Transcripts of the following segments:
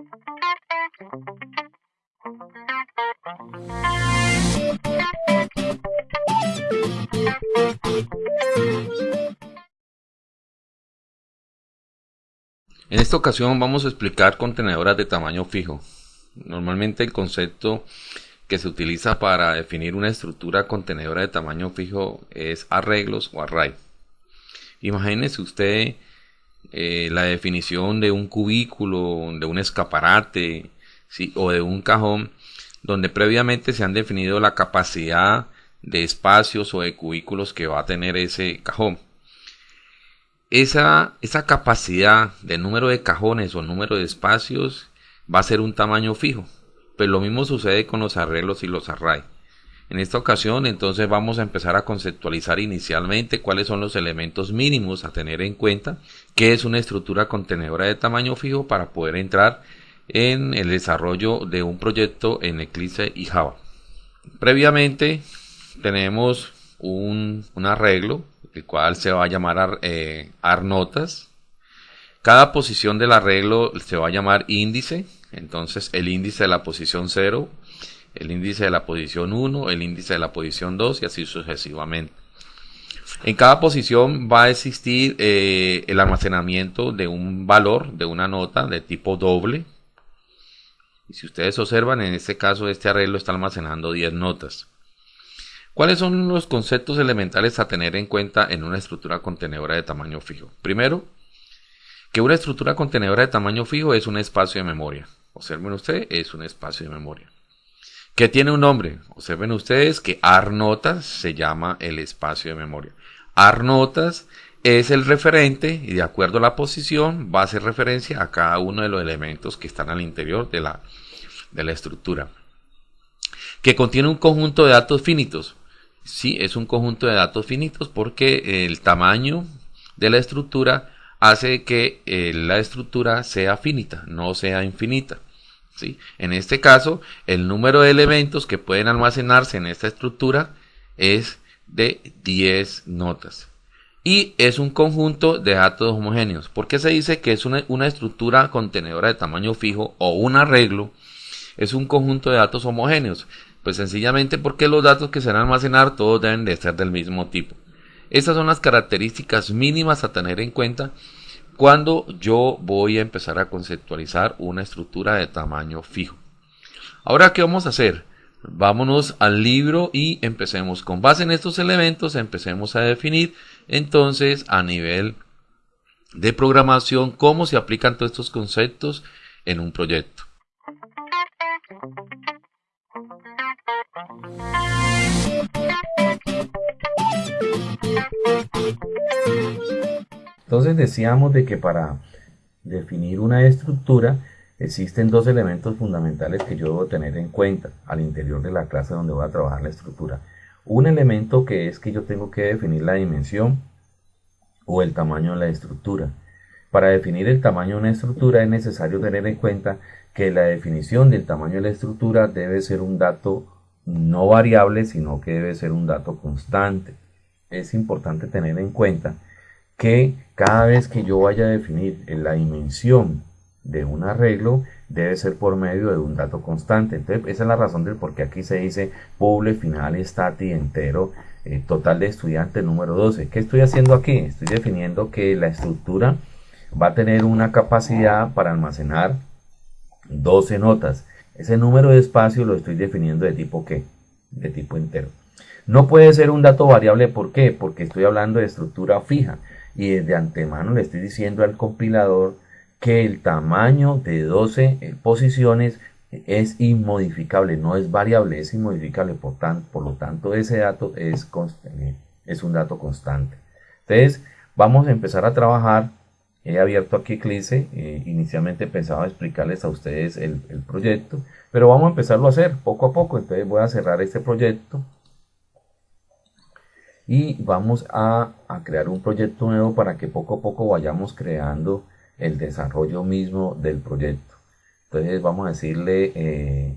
En esta ocasión vamos a explicar contenedoras de tamaño fijo. Normalmente el concepto que se utiliza para definir una estructura contenedora de tamaño fijo es arreglos o array. Imagínese usted eh, la definición de un cubículo, de un escaparate o de un cajón donde previamente se han definido la capacidad de espacios o de cubículos que va a tener ese cajón esa, esa capacidad de número de cajones o número de espacios va a ser un tamaño fijo. Pues lo mismo sucede con los arreglos y los array. En esta ocasión entonces vamos a empezar a conceptualizar inicialmente cuáles son los elementos mínimos a tener en cuenta, qué es una estructura contenedora de tamaño fijo para poder entrar en el desarrollo de un proyecto en Eclipse y Java. Previamente tenemos un, arreglo el cual se va a llamar eh, arnotas. Cada posición del arreglo se va a llamar índice, entonces el índice de la posición 0, el índice de la posición 1, el índice de la posición 2 y así sucesivamente. En cada posición va a existir eh, el almacenamiento de un valor, de una nota de tipo doble. Y si ustedes observan, en este caso este arreglo está almacenando 10 notas. ¿Cuáles son los conceptos elementales a tener en cuenta en una estructura contenedora de tamaño fijo? Primero, que una estructura contenedora de tamaño fijo es un espacio de memoria. Observen ustedes, es un espacio de memoria. Que tiene un nombre. Observen ustedes que arnotas se llama el espacio de memoria. Arnotas es el referente y de acuerdo a la posición va a hacer referencia a cada uno de los elementos que están al interior de la, de la estructura. Que contiene un conjunto de datos finitos. Sí, es un conjunto de datos finitos porque el tamaño de la estructura hace que eh, la estructura sea finita, no sea infinita. En este caso, el número de elementos que pueden almacenarse en esta estructura es de 10 notas. Y es un conjunto de datos homogéneos. ¿Por qué se dice que es una, una estructura contenedora de tamaño fijo o un arreglo? Es un conjunto de datos homogéneos. Pues sencillamente porque los datos que se van a almacenar todos deben de ser del mismo tipo. Estas son las características mínimas a tener en cuenta cuando yo voy a empezar a conceptualizar una estructura de tamaño fijo. Ahora, ¿qué vamos a hacer? Vámonos al libro y empecemos con base en estos elementos, empecemos a definir entonces a nivel de programación cómo se aplican todos estos conceptos en un proyecto. Entonces decíamos de que para definir una estructura existen dos elementos fundamentales que yo debo tener en cuenta al interior de la clase donde voy a trabajar la estructura. Un elemento que es que yo tengo que definir la dimensión o el tamaño de la estructura. Para definir el tamaño de una estructura es necesario tener en cuenta que la definición del tamaño de la estructura debe ser un dato no variable, sino que debe ser un dato constante. Es importante tener en cuenta que cada vez que yo vaya a definir la dimensión de un arreglo debe ser por medio de un dato constante. Entonces, esa es la razón del por qué aquí se dice poble final stati entero eh, total de estudiante número 12. ¿Qué estoy haciendo aquí? Estoy definiendo que la estructura va a tener una capacidad para almacenar 12 notas. Ese número de espacio lo estoy definiendo de tipo qué? De tipo entero. No puede ser un dato variable, ¿por qué? Porque estoy hablando de estructura fija y de antemano le estoy diciendo al compilador que el tamaño de 12 eh, posiciones es inmodificable, no es variable, es inmodificable, por, por lo tanto ese dato es, eh, es un dato constante. Entonces vamos a empezar a trabajar, he abierto aquí Eclipse, eh, inicialmente pensaba explicarles a ustedes el, el proyecto, pero vamos a empezarlo a hacer poco a poco, entonces voy a cerrar este proyecto, y vamos a, crear un proyecto nuevo para que poco a poco vayamos creando el desarrollo mismo del proyecto. Entonces vamos a decirle, eh,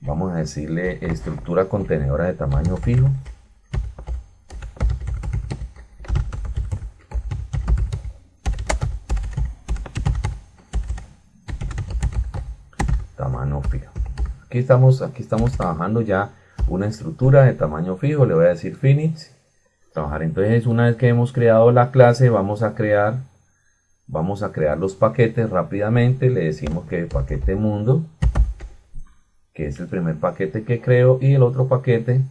vamos a decirle estructura contenedora de tamaño fijo. tamaño fijo. Aquí estamos, aquí estamos trabajando ya una estructura de tamaño fijo. Le voy a decir finish. Trabajar. Entonces, una vez que hemos creado la clase, vamos a crear, vamos a crear los paquetes rápidamente. Le decimos que paquete mundo, que es el primer paquete que creo, y el otro paquete,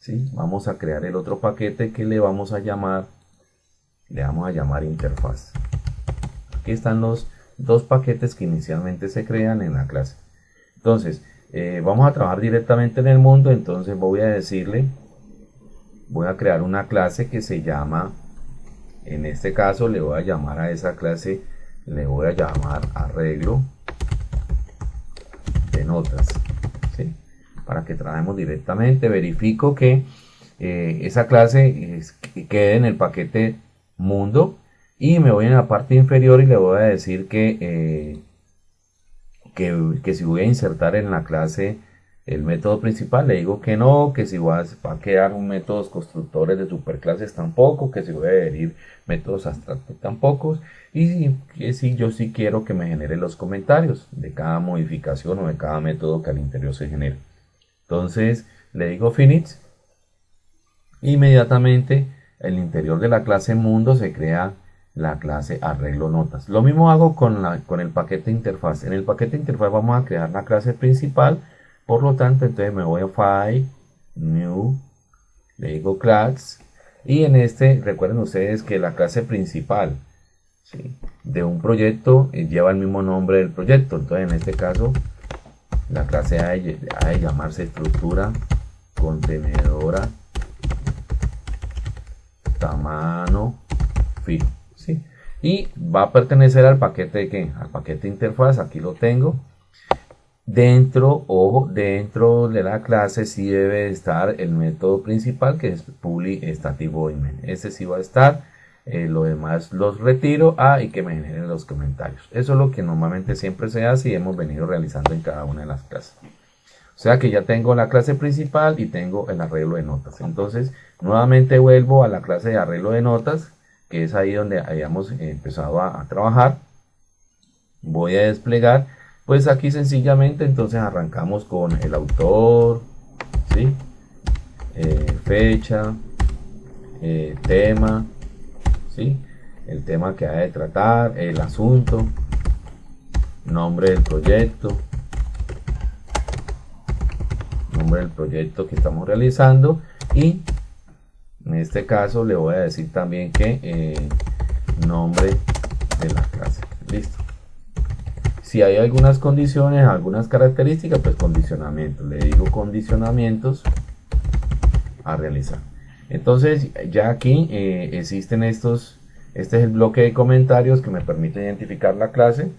¿sí? Vamos a crear el otro paquete que le vamos a llamar, le vamos a llamar interfaz. Aquí están los dos paquetes que inicialmente se crean en la clase. Entonces, eh, vamos a trabajar directamente en el mundo, entonces voy a decirle, voy a crear una clase que se llama, en este caso le voy a llamar a esa clase, le voy a llamar arreglo de notas, para que trabajemos directamente, verifico que eh, esa clase quede en el paquete mundo y me voy en la parte inferior y le voy a decir que, eh, que, si voy a insertar en la clase el método principal, le digo que no, que si va a, quedar un métodos constructores de superclases tampoco, que si voy a adherir métodos abstractos tampoco, y que si yo sí quiero que me genere los comentarios de cada modificación o de cada método que al interior se genere. Entonces le digo finish, inmediatamente el interior de la clase mundo se crea la clase arreglo notas. Lo mismo hago con, la, con el paquete interfaz. En el paquete interfaz vamos a crear la clase principal. Por lo tanto, entonces me voy a File, New, le digo Class. Y en este, recuerden ustedes que la clase principal de un proyecto eh, lleva el mismo nombre del proyecto. Entonces, en este caso, la clase ha de llamarse estructura contenedora tamaño fijo y va a pertenecer al paquete de qué? Al paquete interfaz, aquí lo tengo. Dentro, ojo, dentro de la clase sí debe estar el método principal que es public static voidmain. Ese sí va a estar. Eh, lo demás los retiro ah, y que me generen los comentarios. Eso es lo que normalmente siempre se hace y hemos venido realizando en cada una de las clases. O sea que ya tengo la clase principal y tengo el arreglo de notas. Entonces, nuevamente vuelvo a la clase de arreglo de notas que es ahí donde habíamos empezado a, trabajar. Voy a desplegar, pues aquí sencillamente entonces arrancamos con el autor, ¿sí? Eh, fecha, eh, tema, ¿sí? el tema que hay de tratar, el asunto, nombre del proyecto, nombre del proyecto que estamos realizando y en este caso le voy a decir también que eh, nombre de la clase. Listo. Si hay algunas condiciones, algunas características, pues condicionamientos. Le digo condicionamientos a realizar. Entonces ya aquí eh, existen estos, este es el bloque de comentarios que me permite identificar la clase.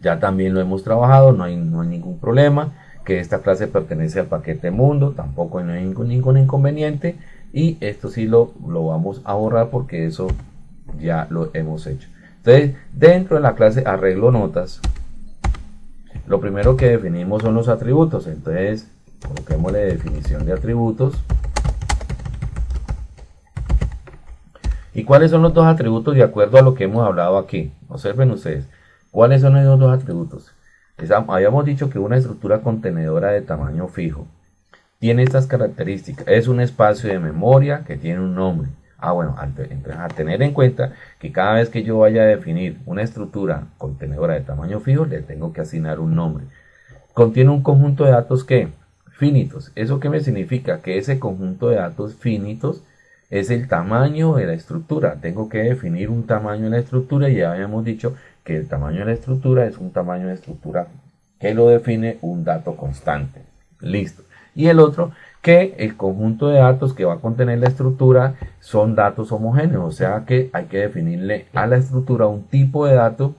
Ya también lo hemos trabajado, no hay, no hay ningún problema que esta clase pertenece al paquete mundo, tampoco hay ningún, inconveniente y esto sí lo, lo vamos a borrar porque eso ya lo hemos hecho. Entonces, dentro de la clase arreglo notas, lo primero que definimos son los atributos. Entonces, coloquemos la definición de atributos. ¿Y cuáles son los dos atributos de acuerdo a lo que hemos hablado aquí? Observen ustedes. ¿Cuáles son esos dos atributos? Habíamos dicho que una estructura contenedora de tamaño fijo tiene estas características. Es un espacio de memoria que tiene un nombre. Ah, bueno, a tener en cuenta que cada vez que yo vaya a definir una estructura contenedora de tamaño fijo, le tengo que asignar un nombre. Contiene un conjunto de datos que finitos. ¿Eso qué me significa? Que ese conjunto de datos finitos es el tamaño de la estructura. Tengo que definir un tamaño de la estructura y ya habíamos dicho que el tamaño de la estructura es un tamaño de estructura que lo define un dato constante. Listo. Y el otro, que el conjunto de datos que va a contener la estructura son datos homogéneos, o sea que hay que definirle a la estructura un tipo de dato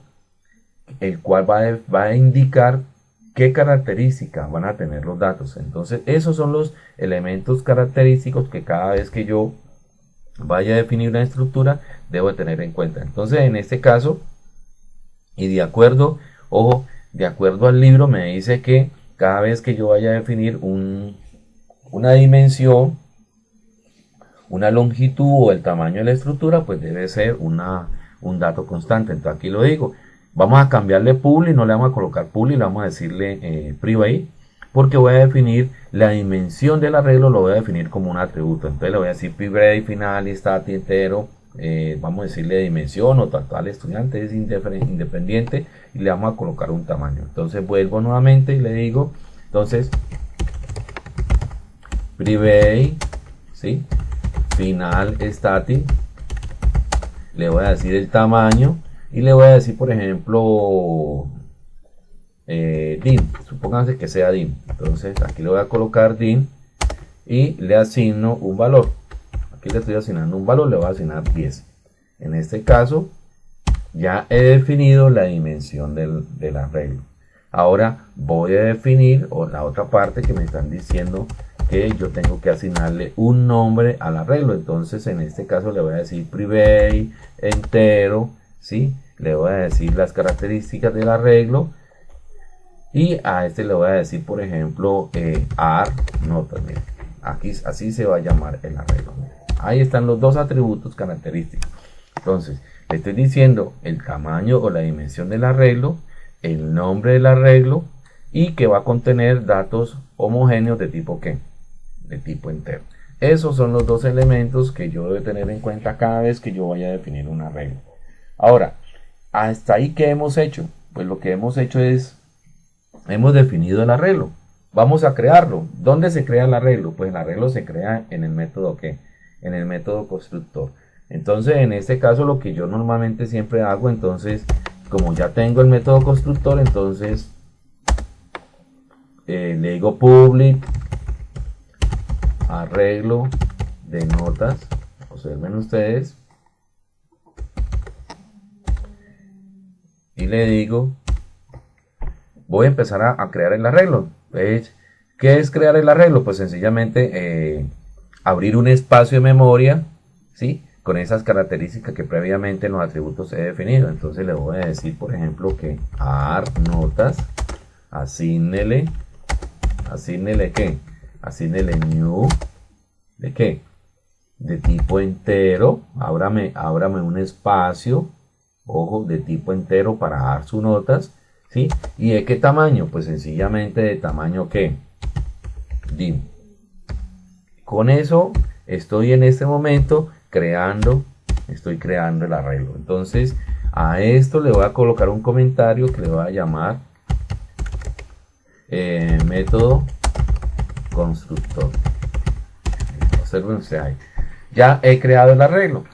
el cual va a, va a indicar qué características van a tener los datos. Entonces, esos son los elementos característicos que cada vez que yo vaya a definir una estructura, debo tener en cuenta. Entonces, en este caso, y de acuerdo, ojo, de acuerdo al libro me dice que cada vez que yo vaya a definir una dimensión, una longitud o el tamaño de la estructura, pues debe ser una, un dato constante. Entonces aquí lo digo, Vamos a cambiarle public, no le vamos a colocar public, le vamos a decirle eh, private, porque voy a definir la dimensión del arreglo, lo voy a definir como un atributo. Entonces le voy a decir private, final, static, entero, eh, vamos a decirle dimensión o total estudiante es independiente y le vamos a colocar un tamaño. Entonces vuelvo nuevamente y le digo, entonces, private, ¿sí? final, static, le voy a decir el tamaño y le voy a decir, por ejemplo, eh, dim, supónganse que sea dim. Entonces aquí le voy a colocar dim y le asigno un valor. Aquí le estoy asignando un valor, le voy a asignar 10. En este caso, ya he definido la dimensión del, arreglo. Ahora voy a definir la otra parte que me están diciendo que yo tengo que asignarle un nombre al arreglo. Entonces en este caso le voy a decir private entero, ¿sí? Le voy a decir las características del arreglo y a este le voy a decir por ejemplo eh, ar nota. Aquí así se va a llamar el arreglo. Ahí están los dos atributos característicos. Entonces le estoy diciendo el tamaño o la dimensión del arreglo el nombre del arreglo y que va a contener datos homogéneos de tipo qué? De tipo entero. Esos son los dos elementos que yo debo tener en cuenta cada vez que yo vaya a definir un arreglo. Ahora, hasta ahí que hemos hecho? Pues lo que hemos hecho es, hemos definido el arreglo. Vamos a crearlo. ¿Dónde se crea el arreglo? Pues el arreglo se crea en el método qué? En el método constructor. Entonces, en este caso, lo que yo normalmente siempre hago, entonces, como ya tengo el método constructor, entonces eh, le digo public arreglo de notas. Observen ustedes. Y le digo, voy a empezar a, crear el arreglo. ¿Ves? ¿Qué es crear el arreglo? Pues sencillamente eh, abrir un espacio de memoria, ¿sí? con esas características que previamente en los atributos he definido. Entonces le voy a decir, por ejemplo, que ar notas, asignele, asignele qué, asignele new, ¿de qué? De tipo entero, ábrame, ábrame un espacio, ojo, de tipo entero para dar sus notas, ¿sí? ¿Y de qué tamaño? Pues sencillamente de tamaño qué, dim. Con eso estoy en este momento creando, estoy creando el arreglo. Entonces, a esto le voy a colocar un comentario que le voy a llamar eh, método constructor. Observen ustedes Ya he creado el arreglo.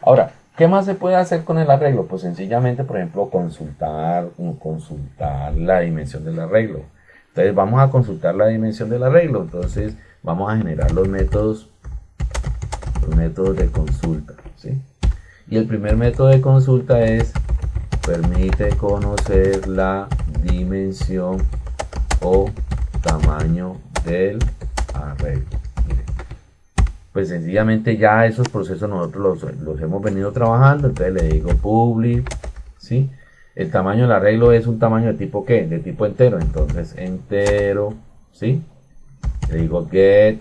Ahora, ¿qué más se puede hacer con el arreglo? Pues sencillamente, por ejemplo, consultar, consultar la dimensión del arreglo. Entonces vamos a consultar la dimensión del arreglo. Entonces vamos a generar los métodos métodos de consulta. ¿sí? Y el primer método de consulta es permite conocer la dimensión o tamaño del arreglo. Pues sencillamente ya esos procesos nosotros los, hemos venido trabajando, entonces le digo public, ¿sí? El tamaño del arreglo es un tamaño de tipo ¿qué? De tipo entero, entonces entero, ¿sí? Le digo get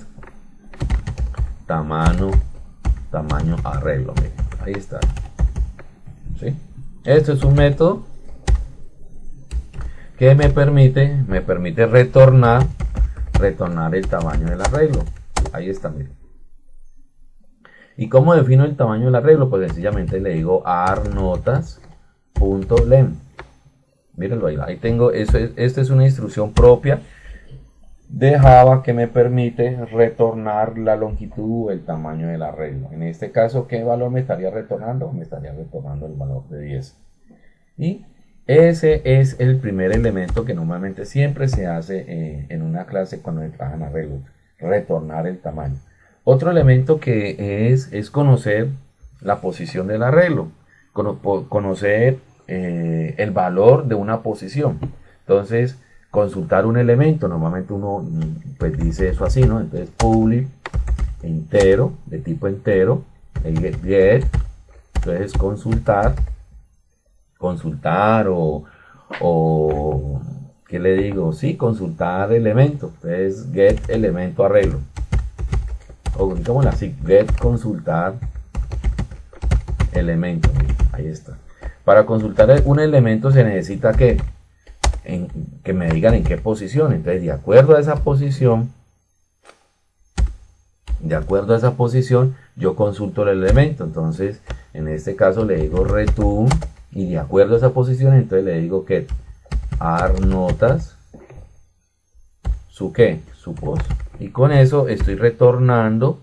tamaño tamaño arreglo. ahí está. ¿Sí? Este es un método que me permite, me permite retornar, retornar el tamaño del arreglo. Ahí está, miren. ¿Y cómo defino el tamaño del arreglo? Pues sencillamente le digo arnotas.lem. Mírenlo ahí, ahí tengo, eso es, esta es una instrucción propia de Java que me permite retornar la longitud o el tamaño del arreglo. En este caso, ¿qué valor me estaría retornando? Me estaría retornando el valor de 10. Y ese es el primer elemento que normalmente siempre se hace eh, en una clase cuando trabajan arreglos, retornar el tamaño. Otro elemento que es, es conocer la posición del arreglo, conocer eh, el valor de una posición. Entonces, consultar un elemento, normalmente uno pues dice eso así, ¿no? Entonces public entero, de tipo entero, el get, entonces consultar, consultar o, o ¿qué le digo? Sí, consultar elemento, entonces get elemento arreglo. O digamos así, get consultar elemento, ahí está. Para consultar un elemento se necesita que, que me digan en qué posición. Entonces, de acuerdo a esa posición, de acuerdo a esa posición, yo consulto el elemento. Entonces, en este caso le digo return y de acuerdo a esa posición, entonces le digo que ar notas su qué, su post. Y con eso estoy retornando,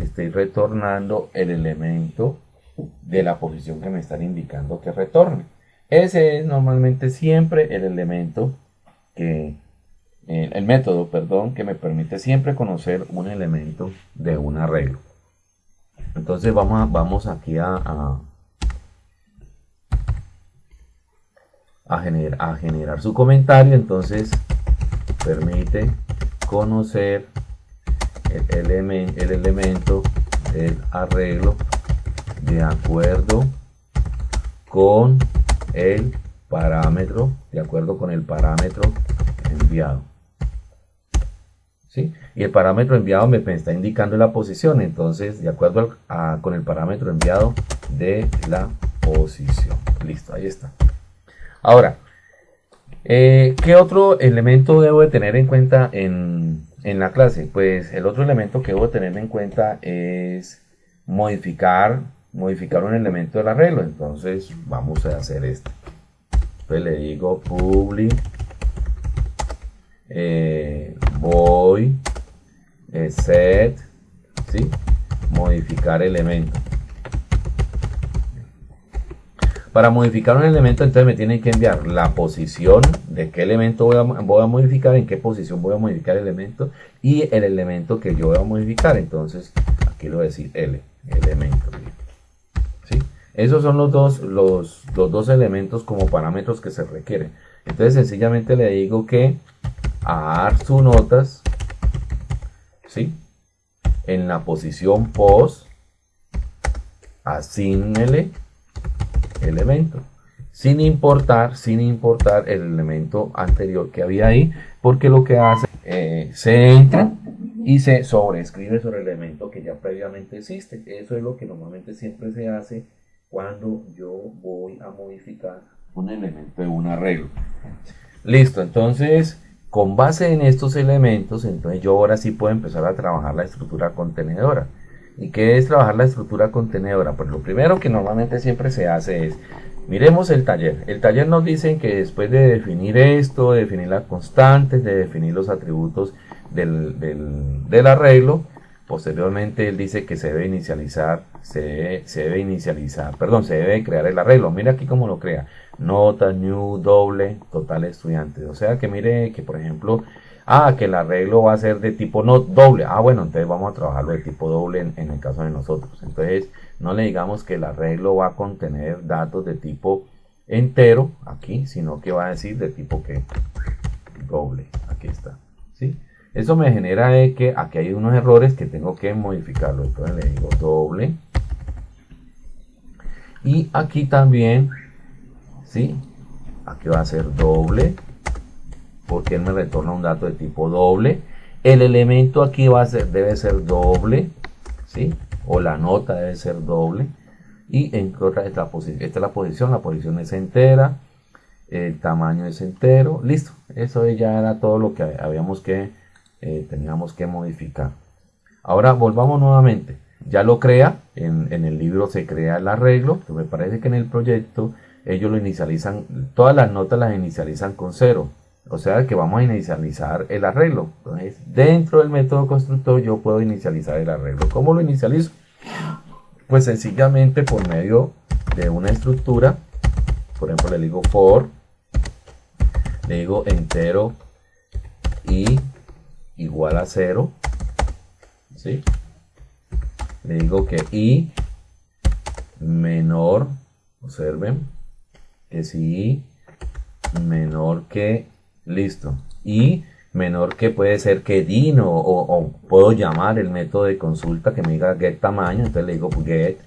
estoy retornando el elemento de la posición que me están indicando que retorne. Ese es normalmente siempre el elemento que, el método, perdón, que me permite siempre conocer un elemento de un arreglo. Entonces vamos, a, vamos aquí a, a, a generar su comentario. Entonces permite conocer el, el elemento del arreglo de acuerdo con el parámetro, de acuerdo con el parámetro enviado. ¿Sí? Y el parámetro enviado me está indicando la posición, entonces de acuerdo con el parámetro enviado de la posición. Listo, ahí está. Ahora, eh, ¿qué otro elemento debo de tener en cuenta en, en la clase? Pues el otro elemento que debo tener en cuenta es modificar modificar un elemento del arreglo. Entonces vamos a hacer esto. Entonces le digo public eh, voy eh, set ¿sí? modificar elemento. Para modificar un elemento entonces me tienen que enviar la posición de qué elemento voy a, voy a, modificar, en qué posición voy a modificar el elemento y el elemento que yo voy a modificar. Entonces aquí lo voy a decir L, elemento. Esos son los dos, los, dos elementos como parámetros que se requieren. Entonces sencillamente le digo que a su notas, ¿sí? En la posición post, asignele elemento. Sin importar, sin importar el elemento anterior que había ahí, porque lo que hace, eh, se entra y se sobreescribe sobre el elemento que ya previamente existe. Eso es lo que normalmente siempre se hace cuando yo voy a modificar un elemento de un arreglo. Listo, entonces con base en estos elementos, entonces yo ahora sí puedo empezar a trabajar la estructura contenedora. ¿Y qué es trabajar la estructura contenedora? Pues lo primero que normalmente siempre se hace es, miremos el taller. El taller nos dice que después de definir esto, de definir las constantes, de definir los atributos del, del arreglo, Posteriormente él dice que se debe inicializar, se debe, inicializar, perdón, se debe crear el arreglo. Mira aquí cómo lo crea. Nota, new, doble, total estudiantes. O sea que mire que por ejemplo, ah, que el arreglo va a ser de tipo no doble. Ah, bueno, entonces vamos a trabajarlo de tipo doble en, en el caso de nosotros. Entonces, no le digamos que el arreglo va a contener datos de tipo entero aquí, sino que va a decir de tipo que doble. Aquí está. ¿Sí? Eso me genera que aquí hay unos errores que tengo que modificarlo. Entonces le digo doble. Y aquí también, ¿sí? Aquí va a ser doble. Porque él me retorna un dato de tipo doble. El elemento aquí va a ser, debe ser doble. ¿Sí? O la nota debe ser doble. Y en otra esta, esta es la posición. La posición es entera. El tamaño es entero. Listo. Eso ya era todo lo que habíamos que eh, teníamos que modificar. Ahora volvamos nuevamente. Ya lo crea, en, el libro se crea el arreglo, me parece que en el proyecto ellos lo inicializan, todas las notas las inicializan con cero. O sea que vamos a inicializar el arreglo. Entonces, dentro del método constructor yo puedo inicializar el arreglo. ¿Cómo lo inicializo? Pues sencillamente por medio de una estructura. Por ejemplo, le digo for, le digo entero y igual a 0. ¿sí? Le digo que i menor, observen, que si i menor que, listo, y menor que puede ser que dino o, puedo llamar el método de consulta que me diga get tamaño, entonces le digo get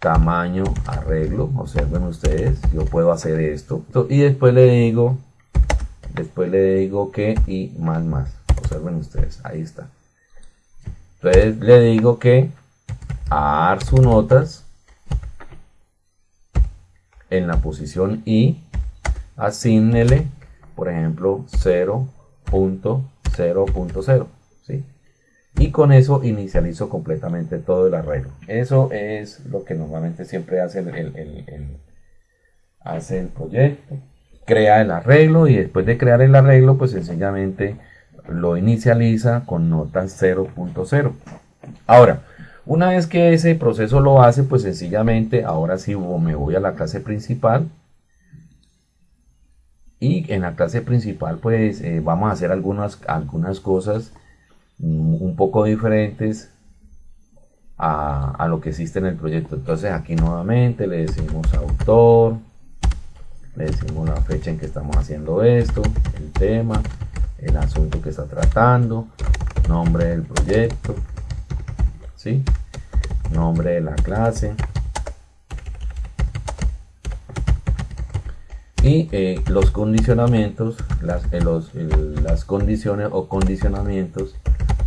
tamaño arreglo, observen ustedes, yo puedo hacer esto y después le digo después le digo que y más más observen ustedes ahí está entonces le digo que notas en la posición y asignele, por ejemplo, 0.0.0, ¿sí? Y con eso inicializo completamente todo el arreglo. Eso es lo que normalmente siempre hace el, hace el proyecto. Crea el arreglo y después de crear el arreglo, pues sencillamente lo inicializa con notas 0.0. Ahora, una vez que ese proceso lo hace, pues sencillamente ahora sí me voy a la clase principal. Y en la clase principal pues eh, vamos a hacer algunas, algunas cosas un poco diferentes a, lo que existe en el proyecto. Entonces aquí nuevamente le decimos autor, le decimos la fecha en que estamos haciendo esto, el tema, el asunto que está tratando, nombre del proyecto, ¿sí? nombre de la clase. Y eh, los condicionamientos las, eh, los, las condiciones o condicionamientos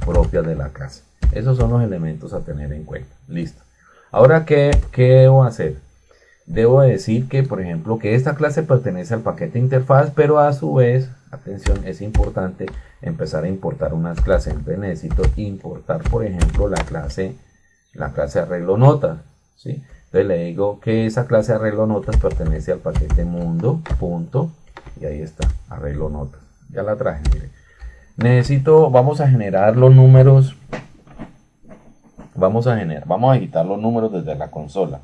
propias de la clase. Esos son los elementos a tener en cuenta. Listo. Ahora qué, qué debo hacer debo decir que por ejemplo que esta clase pertenece al paquete interfaz pero a su vez atención es importante empezar a importar unas clases entonces necesito importar por ejemplo la clase la clase arreglo notas. ¿sí? Entonces le digo que esa clase arreglo notas pertenece al paquete mundo, punto, y ahí está, arreglo notas. Ya la traje, mire. Necesito, vamos a generar los números, vamos a generar, vamos a editar los números desde la consola.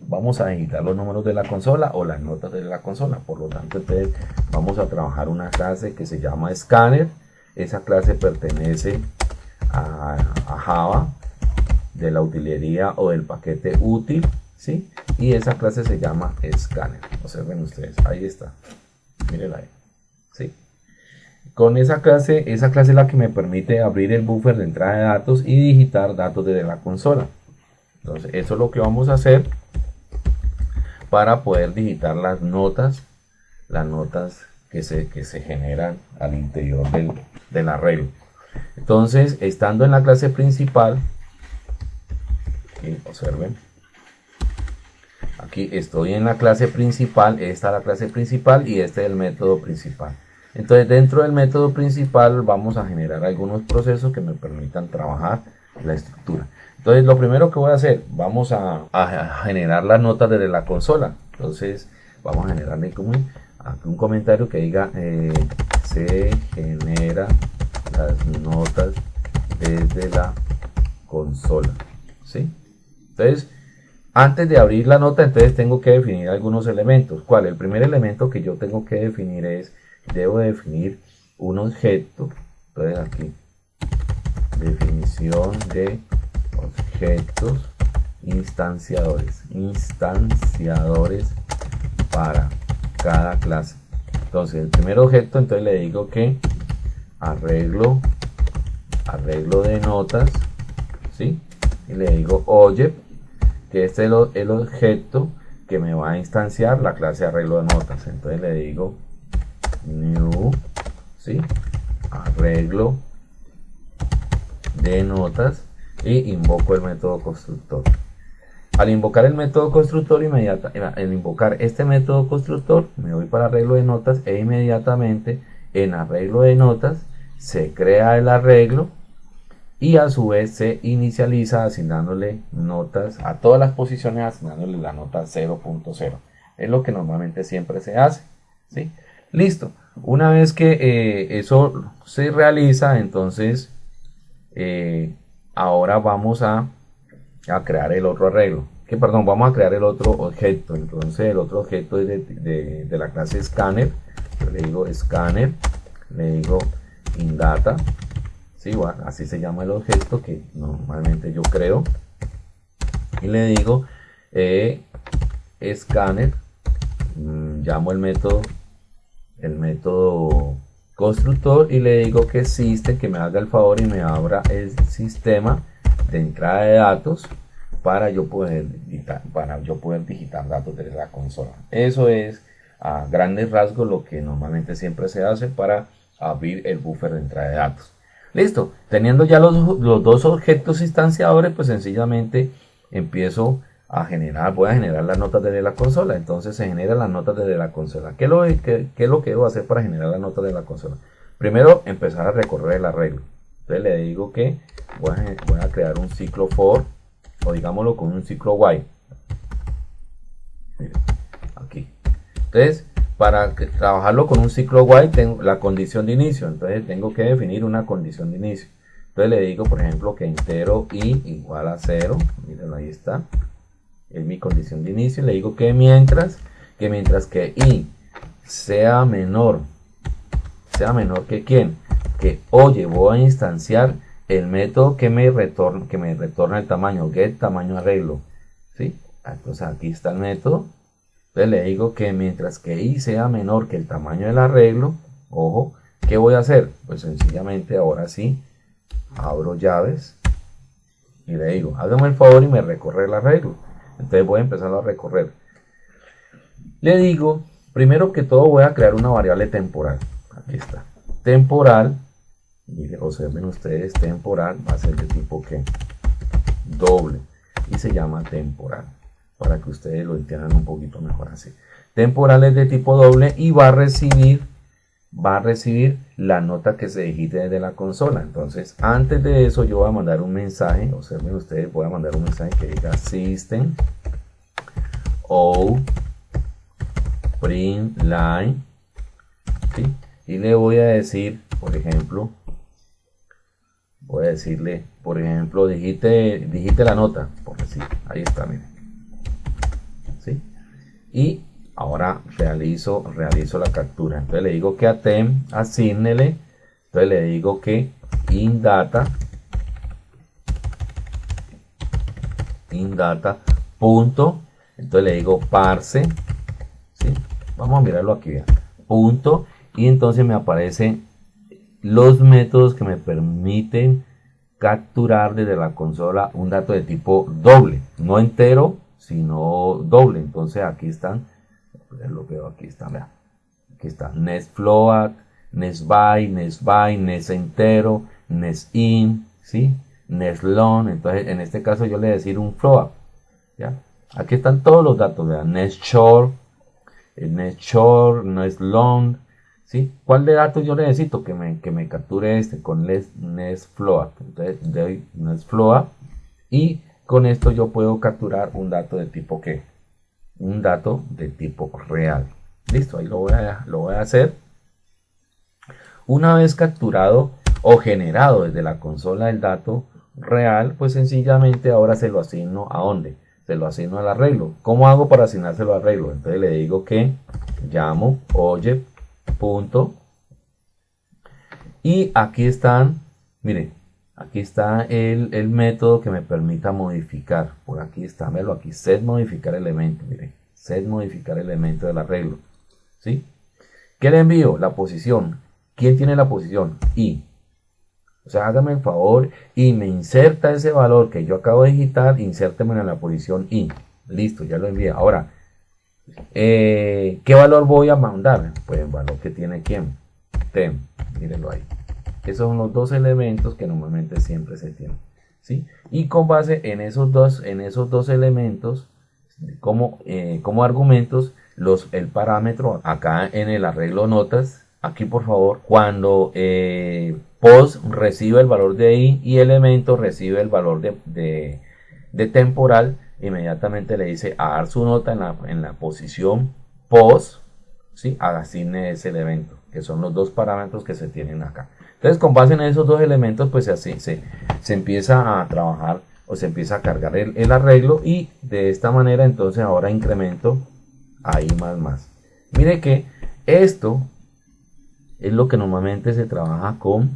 Vamos a editar los números de la consola o las notas de la consola. Por lo tanto, entonces vamos a trabajar una clase que se llama scanner. Esa clase pertenece a, Java de la utilería o del paquete útil, ¿sí? Y esa clase se llama scanner. Observen ustedes, ahí está. Miren ahí, ¿sí? Con esa clase, esa clase es la que me permite abrir el buffer de entrada de datos y digitar datos desde la consola. Entonces, eso es lo que vamos a hacer para poder digitar las notas, las notas que se, que se generan al interior del, del arreglo. Entonces, estando en la clase principal, observen, aquí estoy en la clase principal, esta es la clase principal y este es el método principal. Entonces, dentro del método principal vamos a generar algunos procesos que me permitan trabajar la estructura. Entonces, lo primero que voy a hacer, vamos a, generar las notas desde la consola. Entonces, vamos a generarle como un comentario que diga eh, se genera las notas desde la consola. ¿sí? Entonces, antes de abrir la nota, entonces tengo que definir algunos elementos. ¿Cuál? El primer elemento que yo tengo que definir es, debo definir un objeto. Entonces aquí, definición de objetos instanciadores. Instanciadores para cada clase. Entonces, el primer objeto, entonces le digo que arreglo arreglo de notas ¿sí? y le digo oye que este es el, objeto que me va a instanciar la clase arreglo de notas entonces le digo new ¿sí? arreglo de notas y invoco el método constructor. Al invocar el método constructor inmediata, al invocar este método constructor me voy para arreglo de notas e inmediatamente en arreglo de notas se crea el arreglo y a su vez se inicializa asignándole notas a todas las posiciones asignándole la nota 0.0 es lo que normalmente siempre se hace ¿sí? listo. Una vez que eh, eso se realiza entonces eh, ahora vamos a, a, crear el otro arreglo. Que perdón vamos a crear el otro objeto. Entonces el otro objeto es de, de la clase scanner. Yo le digo scanner le digo indata. ¿sí? así se llama el objeto que normalmente yo creo. Y le digo eh, scanner mm, llamo el método el método constructor y le digo que existe que me haga el favor y me abra el sistema de entrada de datos para yo poder digitar, para yo poder datos desde la consola eso es a grandes rasgos lo que normalmente siempre se hace para abrir el buffer de entrada de datos. Listo, teniendo ya los, dos objetos instanciadores, pues sencillamente empiezo a generar, voy a generar las notas desde la consola. Entonces se generan las notas desde la consola. ¿Qué lo, qué, es lo que debo hacer para generar las notas de la consola? Primero, empezar a recorrer el arreglo. Entonces le digo que voy a, crear un ciclo for, o digámoslo con un ciclo while. aquí. Entonces, para trabajarlo con un ciclo while, tengo la condición de inicio. Entonces tengo que definir una condición de inicio. Entonces le digo, por ejemplo, que entero i igual a 0. Miren, ahí está es mi condición de inicio. Le digo que mientras, que mientras que i sea menor, sea menor que quién, que oye, voy a instanciar el método que me retorna, que me retorna el tamaño, get tamaño arreglo. ¿sí? Entonces aquí está el método. Entonces le digo que mientras que i sea menor que el tamaño del arreglo, ojo, ¿qué voy a hacer? Pues sencillamente ahora sí, abro llaves y le digo, hágame el favor y me recorre el arreglo. Entonces voy a empezar a recorrer. Le digo, primero que todo voy a crear una variable temporal. Aquí está. Temporal, miren, observen ustedes, temporal va a ser de tipo que doble y se llama temporal para que ustedes lo entiendan un poquito mejor así. Temporal es de tipo doble y va a recibir va a recibir la nota que se digite desde la consola. Entonces, antes de eso, yo voy a mandar un mensaje. Observen ustedes, voy a mandar un mensaje que diga system o print line. Y le voy a decir, por ejemplo, voy a decirle, por ejemplo, digite, digite la nota, por decir, ahí está, miren. ¿Sí? Y ahora realizo, realizo la captura. Entonces le digo que a tem asignele, entonces le digo que indata, indata punto, entonces le digo parse, ¿sí? vamos a mirarlo aquí, punto, y entonces me aparecen los métodos que me permiten capturar desde la consola un dato de tipo doble, no entero, sino doble. Entonces aquí están lo veo aquí está, vean. Aquí está Nest Float, Nest By, Nest By, Nest entero, Nest In, ¿sí? Nest Long. Entonces, en este caso yo le voy decir un float, ¿ya? Aquí están todos los datos, vean. Nest Short, Nest Short, Nest Long, ¿sí? ¿Cuál de datos yo necesito? Que me, que me capture este con Nest, Nest Float. Entonces, doy Nest Float y con esto yo puedo capturar un dato de tipo que un dato de tipo real. Listo, ahí lo voy a, lo voy a hacer. Una vez capturado o generado desde la consola el dato real, pues sencillamente ahora se lo asigno a dónde? Se lo asigno al arreglo. ¿Cómo hago para asignárselo al arreglo? Entonces le digo que llamo oye punto y aquí están, miren, Aquí está el, método que me permita modificar. Por aquí está, velo aquí, set modificar elemento. Miren, set modificar elemento del arreglo. ¿Sí? ¿Qué le envío? La posición. ¿Quién tiene la posición? Y. O sea, hágame el favor y me inserta ese valor que yo acabo de digitar, insérteme en la posición I. Listo, ya lo envié. Ahora, eh, ¿qué valor voy a mandar? Pues el valor que tiene quién. Tem. Mírenlo ahí. Esos son los dos elementos que normalmente siempre se tienen. ¿sí? Y con base en esos dos, en esos dos elementos, como, eh, como argumentos, los, el parámetro acá en el arreglo notas, aquí por favor, cuando eh, post recibe el valor de i y elemento recibe el valor de, de, temporal, inmediatamente le dice a dar su nota en la, en la posición post, ¿sí? asigne ese elemento, que son los dos parámetros que se tienen acá. Entonces, con base en esos dos elementos, pues así se, se empieza a trabajar o se empieza a cargar el, arreglo y de esta manera entonces ahora incremento ahí más más. Mire que esto es lo que normalmente se trabaja con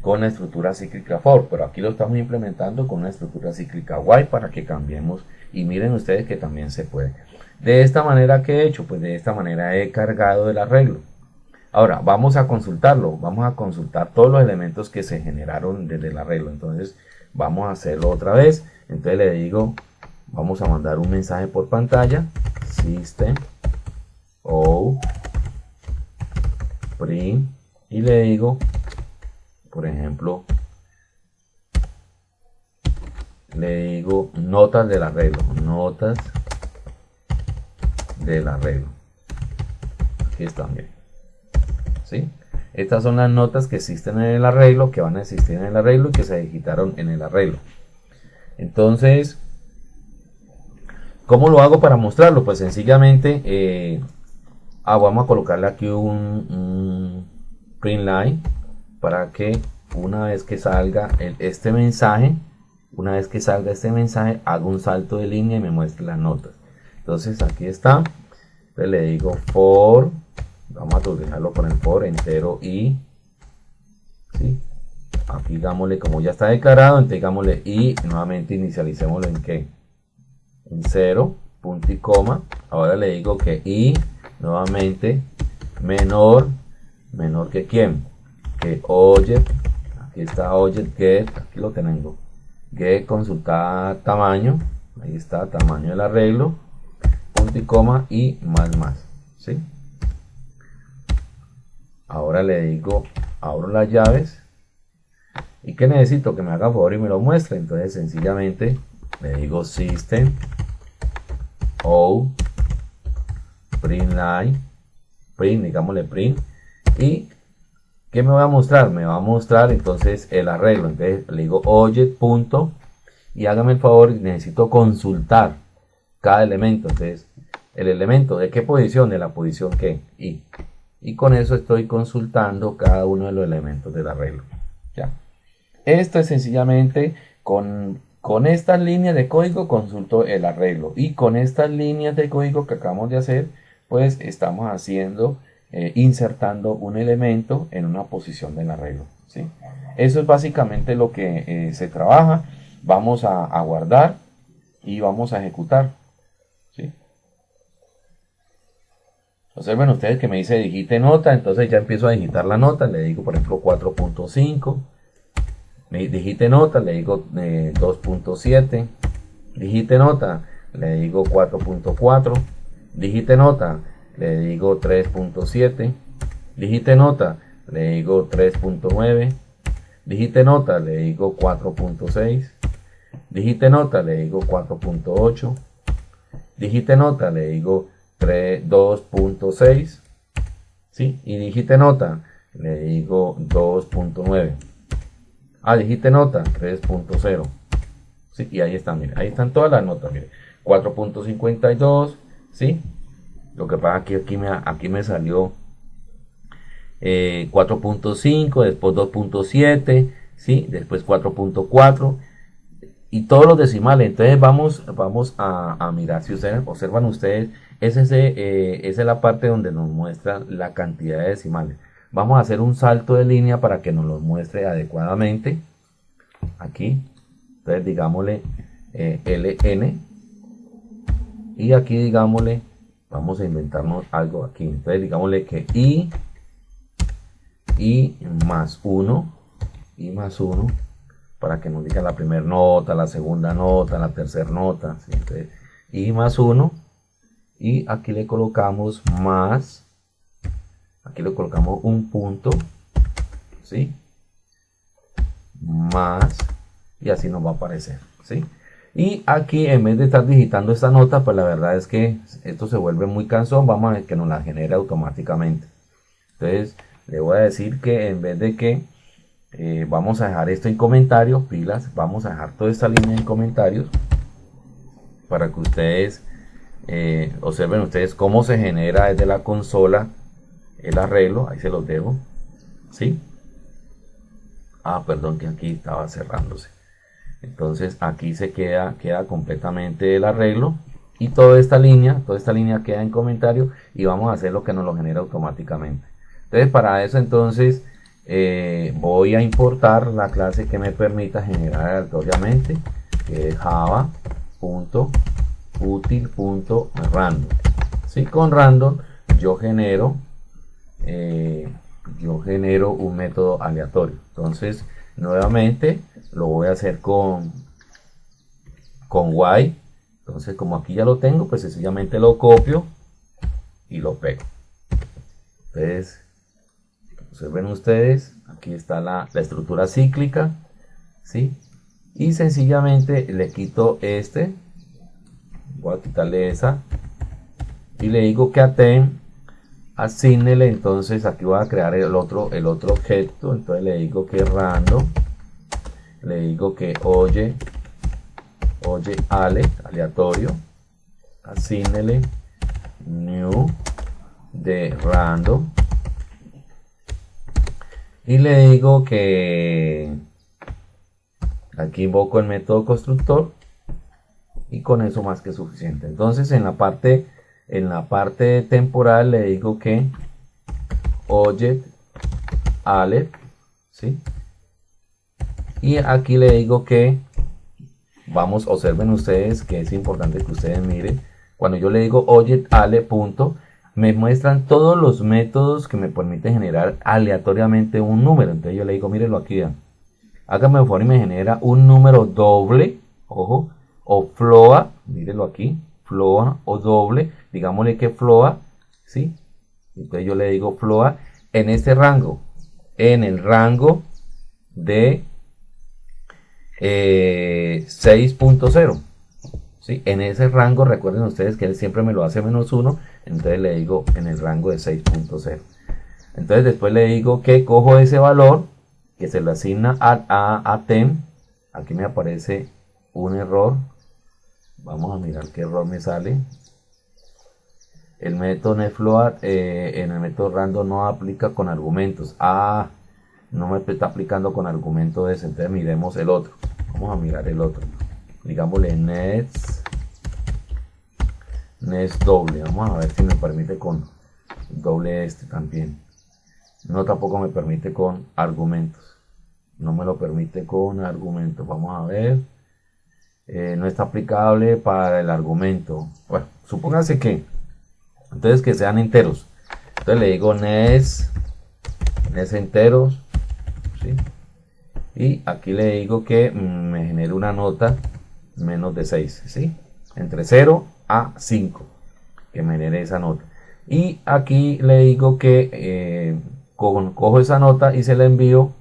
con la estructura cíclica for, pero aquí lo estamos implementando con una estructura cíclica y para que cambiemos y miren ustedes que también se puede. De esta manera que he hecho, pues de esta manera he cargado el arreglo. Ahora, vamos a consultarlo, vamos a consultar todos los elementos que se generaron desde el arreglo. Entonces, vamos a hacerlo otra vez. Entonces le digo, vamos a mandar un mensaje por pantalla, system o print y le digo, por ejemplo, le digo notas del arreglo, notas del arreglo. Aquí están, bien. Estas son las notas que existen en el arreglo, que van a existir en el arreglo y que se digitaron en el arreglo. Entonces, ¿cómo lo hago para mostrarlo? Pues sencillamente, eh, ah, vamos a colocarle aquí un, un print line para que una vez que salga este mensaje, una vez que salga este mensaje, hago un salto de línea y me muestre las notas. Entonces aquí está. Le digo for, vamos a dejarlo con el for entero y, ¿sí? Aquí digámosle, como ya está declarado, digámosle y, nuevamente inicialicémoslo en qué? En 0, punto y coma. Ahora le digo que y, nuevamente, menor, menor que quién? Que oye aquí está object get, aquí lo tengo, get consultar tamaño, ahí está, tamaño del arreglo, punto y coma y más más, ¿sí? Ahora le digo, abro las llaves, y que necesito que me haga favor y me lo muestre, entonces sencillamente le digo system, o, print line, print, digámosle print, y ¿Qué me va a mostrar? Me va a mostrar entonces el arreglo. Entonces le digo object punto y hágame el favor, necesito consultar cada elemento. Entonces, el elemento de qué posición, de la posición que y. Y con eso estoy consultando cada uno de los elementos del arreglo. ¿Ya? Esto es sencillamente con, con estas líneas de código consulto el arreglo. Y con estas líneas de código que acabamos de hacer, pues estamos haciendo eh, insertando un elemento en una posición del arreglo. ¿sí? Eso es básicamente lo que eh, se trabaja. Vamos a, guardar y vamos a ejecutar. Observen ustedes que me dice digite nota, entonces ya empiezo a digitar la nota, le digo por ejemplo 4.5, me digite nota, le digo 2.7, eh, digite nota, le digo 4.4, digite nota, le digo 3.7, digite nota, le digo 3.9, digite nota, le digo 4.6, digite nota, le digo 4.8, digite nota, le digo 2.6, ¿sí? Y digite nota, le digo 2.9. Ah, digite nota, 3.0. Sí, y ahí están, mire, ahí están todas las notas, mire. 4.52, ¿sí? Lo que pasa que aquí me, aquí me salió 4.5, eh, después 2.7, ¿sí? después 4.4 y todos los decimales. Entonces vamos, vamos a, mirar, si ustedes observan ustedes, ese, eh, esa es la parte donde nos muestra la cantidad de decimales. Vamos a hacer un salto de línea para que nos lo muestre adecuadamente. Aquí, entonces digámosle eh, LN y aquí digámosle vamos a inventarnos algo aquí entonces digámosle que i y más 1 y más 1 para que nos diga la primera nota, la segunda nota, la tercera nota entonces, y más 1 y aquí le colocamos más aquí le colocamos un punto ¿sí? más y así nos va a aparecer ¿sí? Y aquí en vez de estar digitando esta nota, pues la verdad es que esto se vuelve muy cansón. Vamos a que nos la genere automáticamente. Entonces le voy a decir que en vez de que eh, vamos a dejar esto en comentarios, pilas, vamos a dejar toda esta línea en comentarios para que ustedes eh, observen ustedes cómo se genera desde la consola el arreglo. Ahí se los dejo. ¿Sí? Ah, perdón que aquí estaba cerrándose entonces aquí se queda, queda completamente el arreglo y toda esta línea, toda esta línea queda en comentario y vamos a hacer lo que nos lo genera automáticamente. Entonces para eso entonces eh, voy a importar la clase que me permita generar aleatoriamente que es java.util.random. Si con random yo genero eh, yo genero un método aleatorio. Entonces nuevamente lo voy a hacer con con y entonces como aquí ya lo tengo pues sencillamente lo copio y lo pego entonces observen ustedes aquí está la, estructura cíclica ¿sí? y sencillamente le quito este voy a quitarle esa. Y le digo que aten asignele entonces aquí voy a crear el otro el otro objeto. Entonces le digo que random le digo que oye oye ale aleatorio asignele new de random. Y le digo que aquí invoco el método constructor y con eso más que suficiente. Entonces en la parte en la parte temporal le digo que object alert ¿sí? y aquí le digo que vamos observen ustedes que es importante que ustedes miren. Cuando yo le digo object ale punto me muestran todos los métodos que me permiten generar aleatoriamente un número. Entonces yo le digo mírenlo aquí hágame el favor y me genera un número doble ojo o floa mírenlo aquí floa o doble digámosle que floa, ¿sí? Entonces yo le digo floa en este rango, en el rango de 6.0. Eh, ¿sí? En ese rango, recuerden ustedes que él siempre me lo hace menos 1, entonces le digo en el rango de 6.0. Entonces después le digo que cojo ese valor que se le asigna a, a, a tem. Aquí me aparece un error. Vamos a mirar qué error me sale el método netfloat eh, en el método random no aplica con argumentos. Ah, no me está aplicando con argumento ese. Entonces miremos el otro. Vamos a mirar el otro. Digámosle nets. Nets doble. Vamos a ver si me permite con doble este también. No tampoco me permite con argumentos. No me lo permite con argumentos. Vamos a ver. Eh, no está aplicable para el argumento. Bueno, supóngase que entonces que sean enteros entonces le digo nes nes enteros y aquí le digo que mm, me genere una nota menos de 6 ¿sí? entre 0 a 5 que me genere esa nota y aquí le digo que eh, cojo, esa nota y se la envío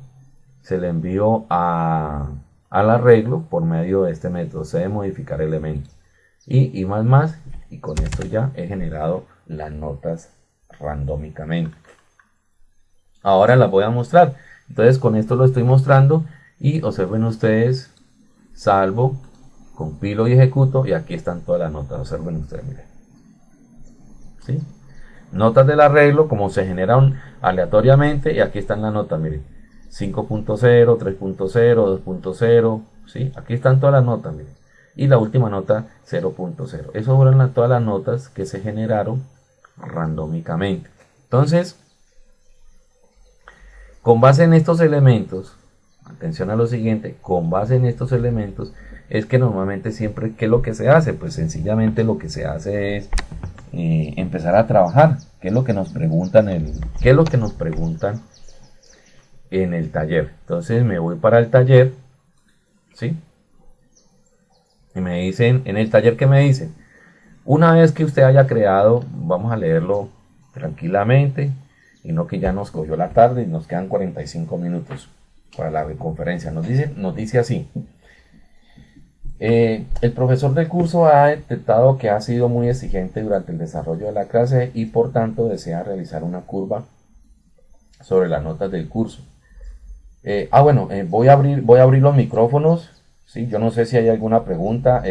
se la envío a, al arreglo por medio de este método se de modificar elementos y, más más y con esto ya he generado las notas randómicamente. Ahora las voy a mostrar. Entonces con esto lo estoy mostrando y observen ustedes, salvo, compilo y ejecuto y aquí están todas las notas. Observen ustedes, miren. ¿Sí? Notas del arreglo, como se generan aleatoriamente y aquí están las notas, miren. 5.0, 3.0, 2.0, ¿sí? Aquí están todas las notas, miren. Y la última nota 0.0. Esas fueron todas las notas que se generaron randómicamente. Entonces, con base en estos elementos, atención a lo siguiente, con base en estos elementos, es que normalmente siempre, ¿qué es lo que se hace? Pues sencillamente lo que se hace es eh, empezar a trabajar. ¿Qué es lo que nos preguntan? ¿Qué es lo que nos preguntan en el taller? Entonces me voy para el taller, ¿sí? Y me dicen, en el taller, ¿qué me dicen? Una vez que usted haya creado, vamos a leerlo tranquilamente y no que ya nos cogió la tarde y nos quedan 45 minutos para la conferencia. Nos dice, nos dice así. Eh, el profesor del curso ha detectado que ha sido muy exigente durante el desarrollo de la clase y por tanto desea realizar una curva sobre las notas del curso. Eh, ah, bueno, eh, voy, a abrir, voy a abrir los micrófonos. ¿sí? Yo no sé si hay alguna pregunta.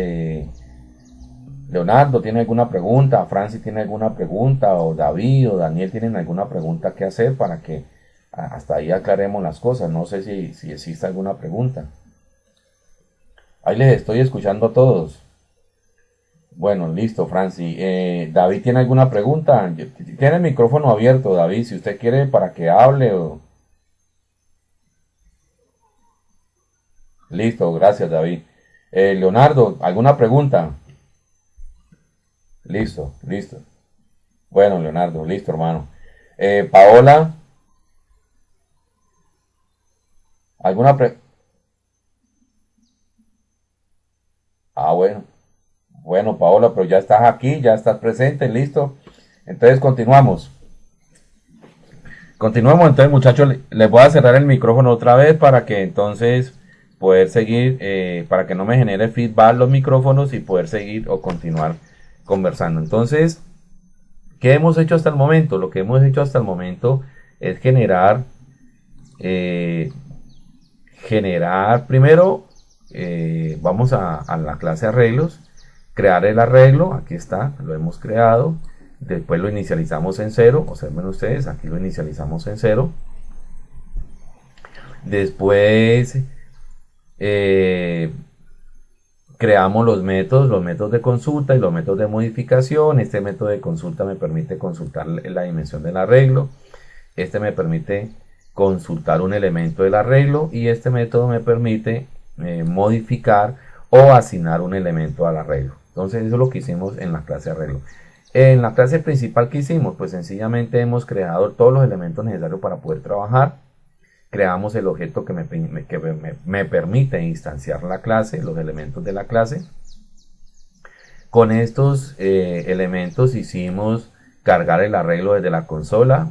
Leonardo tiene alguna pregunta, Francis tiene alguna pregunta, o David o Daniel tienen alguna pregunta que hacer para que hasta ahí aclaremos las cosas. No sé si, si existe alguna pregunta. Ahí les estoy escuchando a todos. Bueno, listo, Francis. Eh, David tiene alguna pregunta. Tiene el micrófono abierto, David, si usted quiere para que hable o... Listo, gracias, David. Eh, Leonardo, ¿alguna pregunta? Listo, listo. Bueno, Leonardo, listo, hermano. Eh, Paola. ¿Alguna pre... Ah, bueno. Bueno, Paola, pero ya estás aquí, ya estás presente, listo. Entonces continuamos. Continuamos, entonces muchachos, les voy a cerrar el micrófono otra vez para que entonces poder seguir, eh, para que no me genere feedback los micrófonos y poder seguir o continuar conversando. Entonces, ¿qué hemos hecho hasta el momento? Lo que hemos hecho hasta el momento es generar, eh, generar primero, eh, vamos a, a la clase arreglos, crear el arreglo, aquí está, lo hemos creado, después lo inicializamos en cero, observen ustedes, aquí lo inicializamos en cero, después eh, creamos los métodos, los métodos de consulta y los métodos de modificación. Este método de consulta me permite consultar la dimensión del arreglo. Este me permite consultar un elemento del arreglo y este método me permite eh, modificar o asignar un elemento al arreglo. Entonces eso es lo que hicimos en la clase arreglo. En la clase principal que hicimos, pues sencillamente hemos creado todos los elementos necesarios para poder trabajar creamos el objeto que me, permite instanciar la clase, los elementos de la clase. Con estos eh, elementos hicimos cargar el arreglo desde la consola,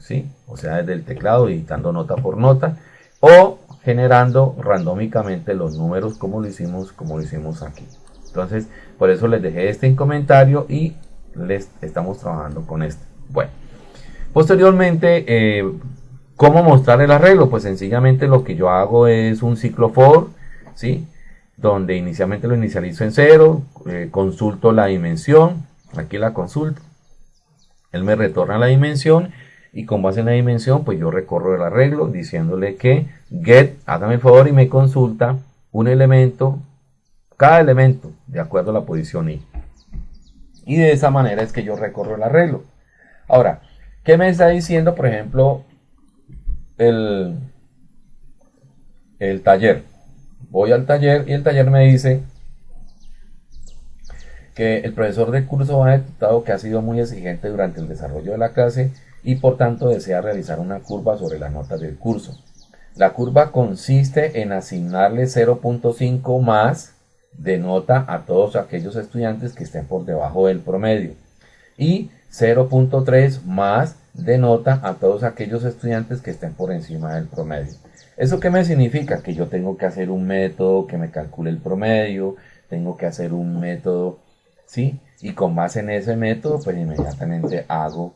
¿sí? o sea, desde el teclado, editando nota por nota, o generando randómicamente los números como lo hicimos, como lo hicimos aquí. Entonces, por eso les dejé este en comentario y les estamos trabajando con este. Bueno, posteriormente eh, ¿Cómo mostrar el arreglo? Pues sencillamente lo que yo hago es un ciclo for, ¿sí? Donde inicialmente lo inicializo en cero, eh, consulto la dimensión, aquí la consulto, él me retorna la dimensión y con base en la dimensión pues yo recorro el arreglo diciéndole que get, hágame el favor y me consulta un elemento, cada elemento de acuerdo a la posición i. Y de esa manera es que yo recorro el arreglo. Ahora, ¿qué me está diciendo, por ejemplo, el, el taller. Voy al taller y el taller me dice que el profesor de curso ha detectado que ha sido muy exigente durante el desarrollo de la clase y por tanto desea realizar una curva sobre las notas del curso. La curva consiste en asignarle 0.5 más de nota a todos aquellos estudiantes que estén por debajo del promedio y 0.3 más de nota a todos aquellos estudiantes que estén por encima del promedio. ¿Eso qué me significa? Que yo tengo que hacer un método que me calcule el promedio, tengo que hacer un método, ¿sí? Y con base en ese método, pues inmediatamente hago,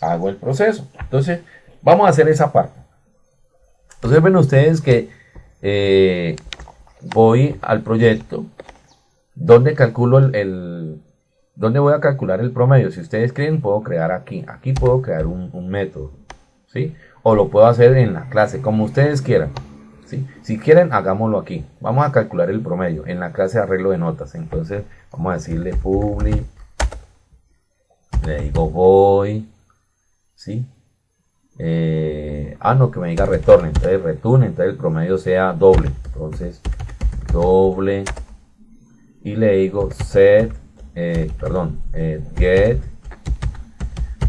hago el proceso. Entonces, vamos a hacer esa parte. Entonces ven ustedes que eh, voy al proyecto donde calculo el ¿Dónde voy a calcular el promedio? Si ustedes creen, puedo crear aquí. Aquí puedo crear un, método. ¿sí? O lo puedo hacer en la clase, como ustedes quieran. ¿sí? Si quieren, hagámoslo aquí. Vamos a calcular el promedio en la clase arreglo de notas. Entonces, vamos a decirle public. Le digo voy. ¿sí? Eh, ah, no, que me diga retorne. Entonces, return. Entonces, el promedio sea doble. Entonces, doble. Y le digo set eh, perdón, eh, get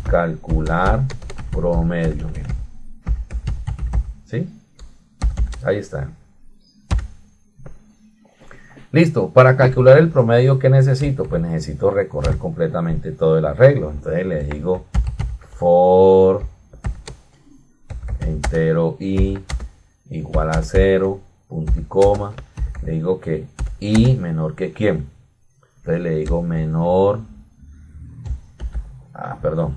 calcular promedio. ¿Sí? Ahí está. Listo, para calcular el promedio que necesito, pues necesito recorrer completamente todo el arreglo. Entonces le digo for entero i igual a 0, punto y coma. Le digo que i menor que quién. Entonces le digo menor. Ah, perdón.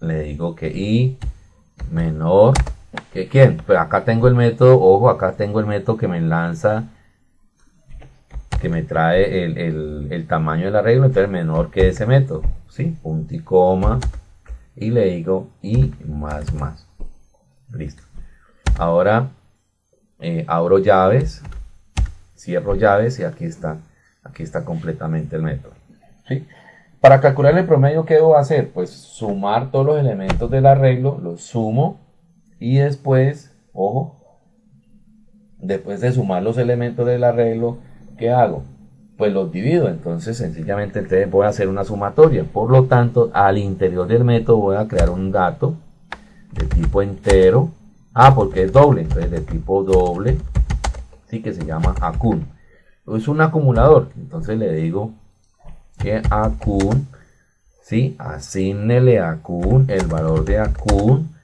Le digo que i menor que quién. Pero acá tengo el método, ojo, acá tengo el método que me lanza, que me trae el, tamaño del arreglo, entonces menor que ese método. ¿Sí? Punto y coma. Y le digo i más más. Listo. Ahora eh, abro llaves cierro llaves y aquí está, aquí está completamente el método. ¿sí? Para calcular el promedio, ¿qué debo hacer? Pues sumar todos los elementos del arreglo, los sumo y después, ojo, después de sumar los elementos del arreglo, ¿qué hago? Pues los divido, entonces sencillamente voy a hacer una sumatoria. Por lo tanto, al interior del método voy a crear un dato de tipo entero. Ah, porque es doble, entonces de tipo doble ¿sí? que se llama acun. Es un acumulador, entonces le digo que acun, ¿sí? asignele a acun el valor de acun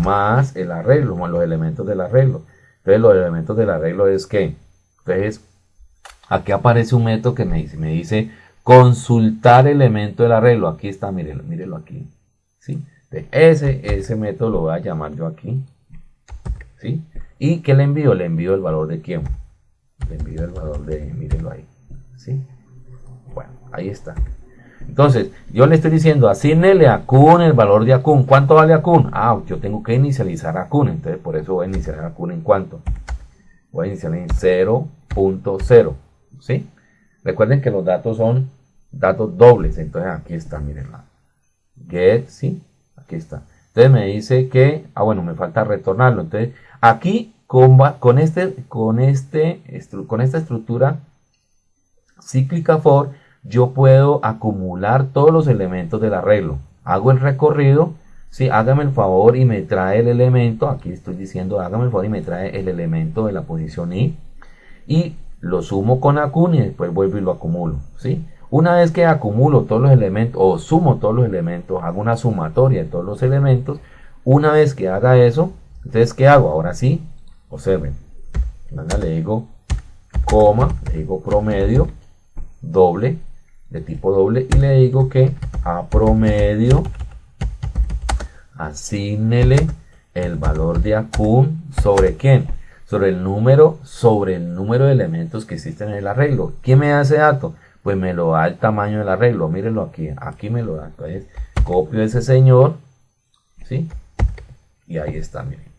más el arreglo, más los elementos del arreglo. Entonces los elementos del arreglo es que, entonces aquí aparece un método que me dice, me dice consultar elemento del arreglo. Aquí está, mírenlo, mírenlo aquí. ¿sí? ese, ese método lo voy a llamar yo aquí. ¿sí? ¿Y qué le envío? Le envío el valor de quién. Le envío el valor de, mírenlo ahí. ¿sí? Bueno, ahí está. Entonces, yo le estoy diciendo, asignele a Kun el valor de Akun. ¿Cuánto vale Akun? Ah, yo tengo que inicializar a Kun. Entonces, por eso voy a inicializar a Kun en cuánto. Voy a iniciar en 0.0. ¿Sí? Recuerden que los datos son datos dobles. Entonces, aquí está, miren la get, ¿sí? Aquí está. Entonces me dice que, ah, bueno, me falta retornarlo. Entonces, aquí con, este, este, con esta estructura cíclica for, yo puedo acumular todos los elementos del arreglo. Hago el recorrido, si hágame el favor y me trae el elemento, aquí estoy diciendo hágame el favor y me trae el elemento de la posición i, y lo sumo con acun y después vuelvo y lo acumulo, ¿sí? Una vez que acumulo todos los elementos o sumo todos los elementos, hago una sumatoria de todos los elementos, una vez que haga eso, entonces ¿qué hago? Ahora sí, observen, le digo coma, le digo promedio, doble, de tipo doble y le digo que a promedio asignele el valor de acum sobre quién sobre el número sobre el número de elementos que existen en el arreglo ¿quién me da ese dato? pues me lo da el tamaño del arreglo mírenlo aquí aquí me lo da entonces copio ese señor ¿sí? y ahí está miren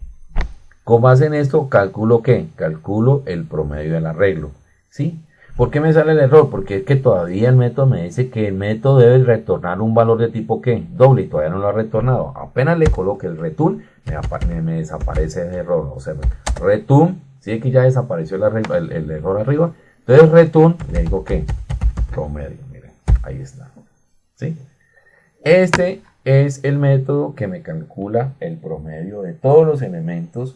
con base en esto calculo qué calculo el promedio del arreglo ¿sí? ¿Por qué me sale el error? Porque es que todavía el método me dice que el método debe retornar un valor de tipo ¿qué? Doble y todavía no lo ha retornado. Apenas le coloque el return, me, desaparece el error. O sea, return, si es que ya desapareció el, el, error arriba. Entonces return, le digo que promedio. Miren, ahí está. ¿Sí? Este es el método que me calcula el promedio de todos los elementos,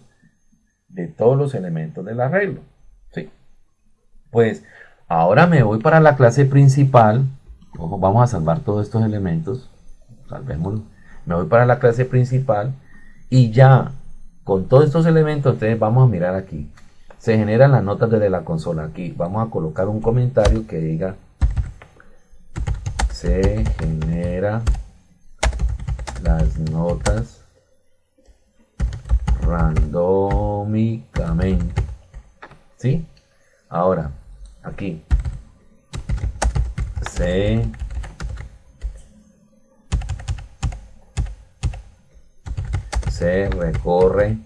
de todos los elementos del arreglo. ¿Sí? Pues Ahora me voy para la clase principal. Ojo, vamos a salvar todos estos elementos. Salvémoslo. Me voy para la clase principal. Y ya, con todos estos elementos, entonces vamos a mirar aquí. Se generan las notas desde la consola. Aquí vamos a colocar un comentario que diga se genera las notas randómicamente. ¿Sí? Ahora, aquí se se recorre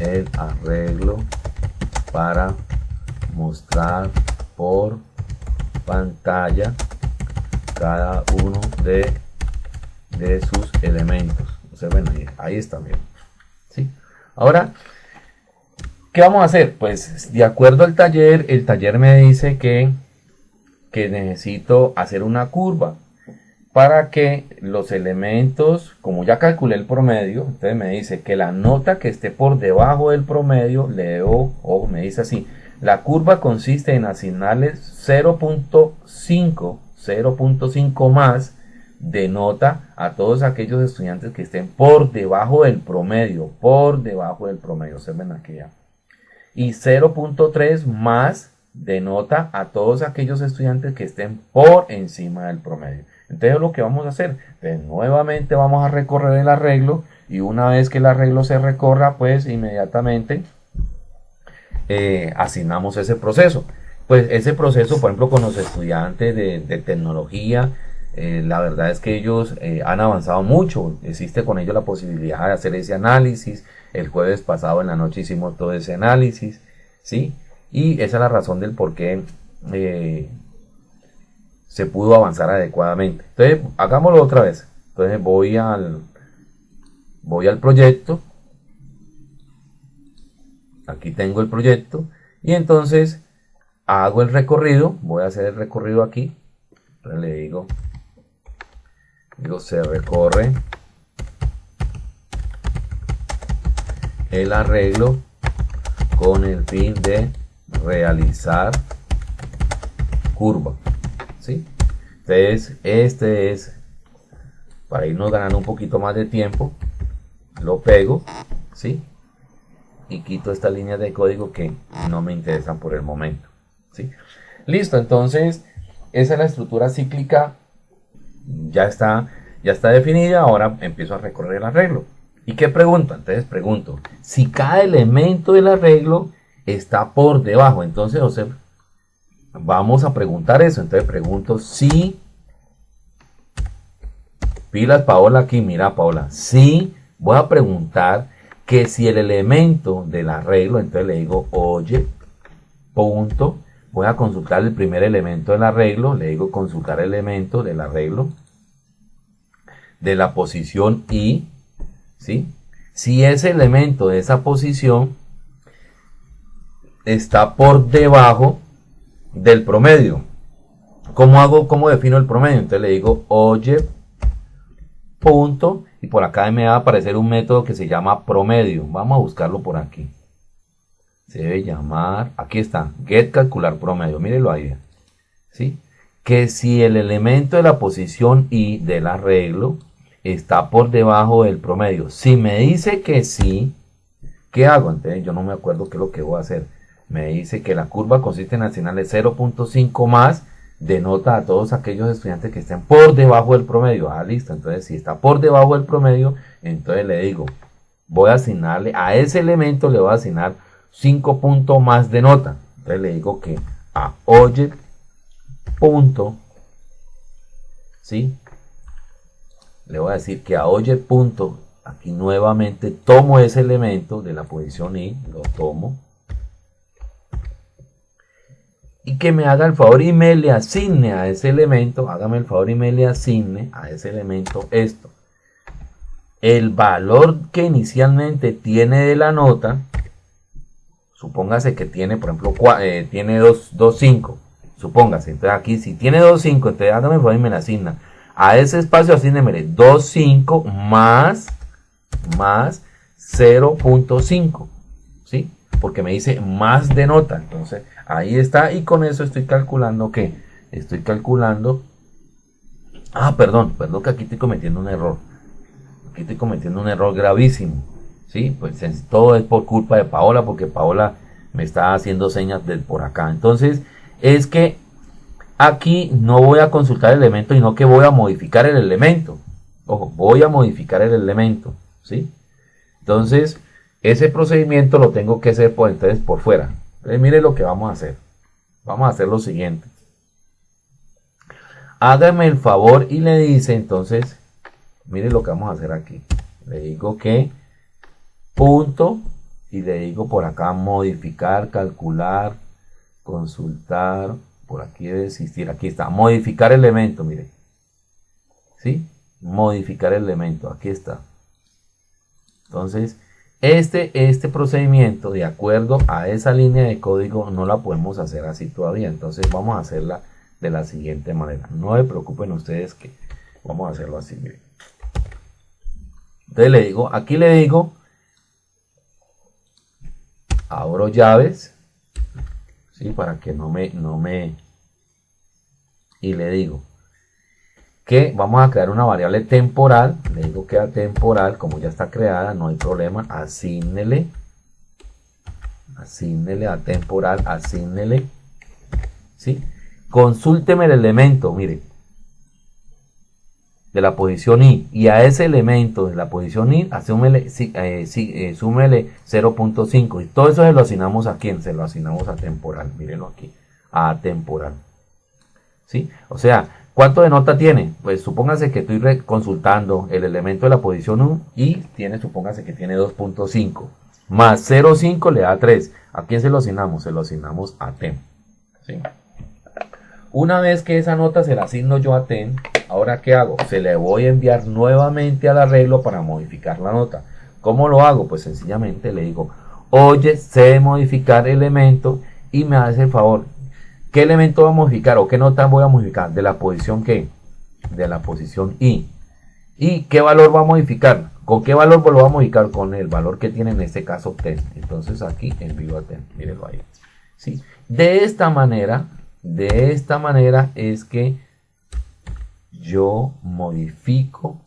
el arreglo para mostrar por pantalla cada uno de, de sus elementos. O sea, bueno, ahí, está bien. Ahora, ¿Qué vamos a hacer? Pues de acuerdo al taller, el taller me dice que, que necesito hacer una curva para que los elementos, como ya calculé el promedio, entonces me dice que la nota que esté por debajo del promedio, leo, o me dice así, la curva consiste en asignarles 0.5, 0.5 más de nota a todos aquellos estudiantes que estén por debajo del promedio, por debajo del promedio, se ven aquí ya y 0.3 más de nota a todos aquellos estudiantes que estén por encima del promedio. Entonces lo que vamos a hacer, pues nuevamente vamos a recorrer el arreglo y una vez que el arreglo se recorra, pues inmediatamente eh, asignamos ese proceso. Pues ese proceso, por ejemplo, con los estudiantes de, tecnología, eh, la verdad es que ellos eh, han avanzado mucho. Existe con ellos la posibilidad de hacer ese análisis, el jueves pasado en la noche hicimos todo ese análisis, ¿sí? Y esa es la razón del por qué eh, se pudo avanzar adecuadamente. Entonces, hagámoslo otra vez. Entonces voy al, voy al proyecto. Aquí tengo el proyecto. Y entonces hago el recorrido. Voy a hacer el recorrido aquí. Le digo, digo se recorre el arreglo con el fin de realizar curva. ¿sí? Entonces, este es, para irnos ganando un poquito más de tiempo, lo pego, ¿sí? Y quito esta línea de código que no me interesan por el momento, ¿sí? Listo, entonces esa es la estructura cíclica, ya está, ya está definida, ahora empiezo a recorrer el arreglo. ¿Y qué pregunto? Entonces pregunto, si cada elemento del arreglo está por debajo, entonces José, vamos a preguntar eso, entonces pregunto si Pilas, Paola, aquí, mira, Paola. Sí, voy a preguntar que si el elemento del arreglo, entonces le digo, oye, punto. Voy a consultar el primer elemento del arreglo, le digo consultar elemento del arreglo de la posición I, ¿sí? Si ese elemento de esa posición está por debajo del promedio. ¿Cómo hago, cómo defino el promedio? Entonces le digo, oye, punto y por acá me va a aparecer un método que se llama promedio. Vamos a buscarlo por aquí. Se debe llamar, aquí está, get calcular promedio. Mírelo ahí. ¿Sí? Que si el elemento de la posición y del arreglo está por debajo del promedio. Si me dice que sí, ¿qué hago? Entonces yo no me acuerdo qué es lo que voy a hacer. Me dice que la curva consiste en asignarle 0.5 más denota a todos aquellos estudiantes que estén por debajo del promedio. Ah, listo. Entonces, si está por debajo del promedio, entonces le digo, voy a asignarle a ese elemento, le voy a asignar 5 puntos más de nota. Entonces le digo que a oye punto, ¿sí? Le voy a decir que a oye punto, aquí nuevamente tomo ese elemento de la posición i, lo tomo, y que me haga el favor y me le asigne a ese elemento, hágame el favor y me le asigne a ese elemento esto. El valor que inicialmente tiene de la nota, supóngase que tiene, por ejemplo, eh, tiene 2.5, supóngase, entonces aquí si tiene 2.5, entonces hágame el favor y me le asigna. A ese espacio asígnemele 2.5 más, más 0.5, ¿sí? Porque me dice más de nota, entonces Ahí está. Y con eso estoy calculando que estoy calculando. Ah, perdón, perdón que aquí estoy cometiendo un error. Aquí estoy cometiendo un error gravísimo. Sí, pues todo es por culpa de Paola, porque Paola me está haciendo señas de por acá. Entonces, es que aquí no voy a consultar el elemento, sino que voy a modificar el elemento. Ojo, voy a modificar el elemento. ¿Sí? Entonces, ese procedimiento lo tengo que hacer por, entonces por fuera. Entonces, mire lo que vamos a hacer. Vamos a hacer lo siguiente. Hágame el favor y le dice entonces, mire lo que vamos a hacer aquí. Le digo que punto y le digo por acá modificar, calcular, consultar. Por aquí debe existir, aquí está, modificar elemento, mire. ¿Sí? Modificar elemento, aquí está. Entonces, este, este procedimiento, de acuerdo a esa línea de código, no la podemos hacer así todavía. Entonces vamos a hacerla de la siguiente manera. No se preocupen ustedes que vamos a hacerlo así. Entonces le digo, aquí le digo, abro llaves, ¿sí? para que no me, no me, y le digo, que vamos a crear una variable temporal, le digo que a temporal, como ya está creada, no hay problema, asígnele, asígnele a temporal, asígnele, ¿sí? Consúlteme el elemento, mire, de la posición i, y a ese elemento de la posición i, asúmele, eh, eh, súmele 0.5, y todo eso se lo asignamos a quién, se lo asignamos a temporal, mírenlo aquí, a temporal, ¿sí? O sea, ¿Cuánto de nota tiene? Pues supóngase que estoy consultando el elemento de la posición 1 y tiene, supóngase que tiene 2.5. Más 0.5 le da 3. ¿A quién se lo asignamos? Se lo asignamos a TEM. Una vez que esa nota se la asigno yo a TEM, ahora ¿qué hago? Se le voy a enviar nuevamente al arreglo para modificar la nota. ¿Cómo lo hago? Pues sencillamente le digo, oye, sé modificar elemento y me hace el favor, ¿Qué elemento voy a modificar o qué nota voy a modificar? De la posición que De la posición I. ¿Y qué valor va a modificar? ¿Con qué valor lo va a modificar? Con el valor que tiene en este caso ten. Entonces aquí envío a ten. Mírenlo ahí. ¿Sí? De esta manera, de esta manera es que yo modifico,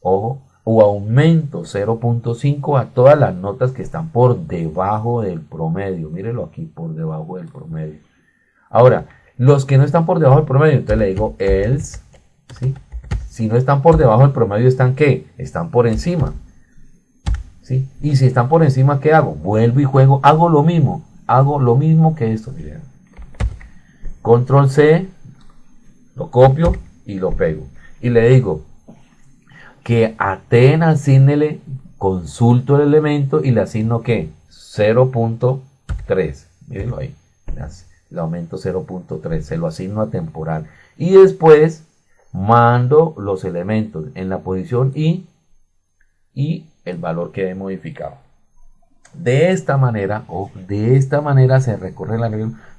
ojo, o aumento 0.5 a todas las notas que están por debajo del promedio. Mírelo aquí, por debajo del promedio. Ahora, los que no están por debajo del promedio, entonces le digo else, ¿sí? Si no están por debajo del promedio, ¿están qué? Están por encima. ¿Sí? Y si están por encima, ¿qué hago? Vuelvo y juego, hago lo mismo, hago lo mismo que esto, miren. Control C, lo copio y lo pego. Y le digo que a T asignele, consulto el elemento y le asigno ¿qué? 0.3. Mírenlo ahí. Le aumento 0.3. Se lo asigno a temporal. Y después mando los elementos en la posición y, y el valor que he modificado. De esta manera, o de esta manera se recorre la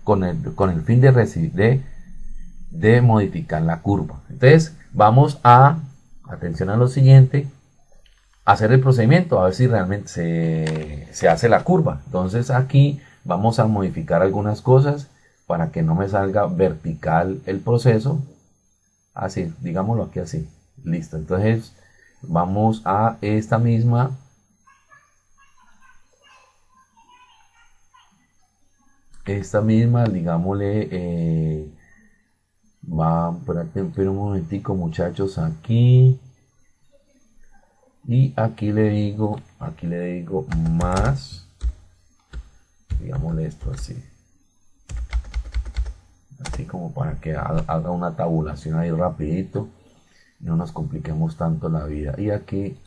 con el, con el fin de, de, modificar la curva. Entonces, vamos a, atención a lo siguiente, hacer el procedimiento, a ver si realmente se, se hace la curva. Entonces, aquí vamos a modificar algunas cosas para que no me salga vertical el proceso. Así, digámoslo aquí así. Listo. Entonces, vamos a esta misma esta misma, digámosle, eh, va, pero un momentico muchachos, aquí, y aquí le digo, aquí le digo más, digámosle esto así, así como para que haga una tabulación ahí rapidito, no nos compliquemos tanto la vida, y aquí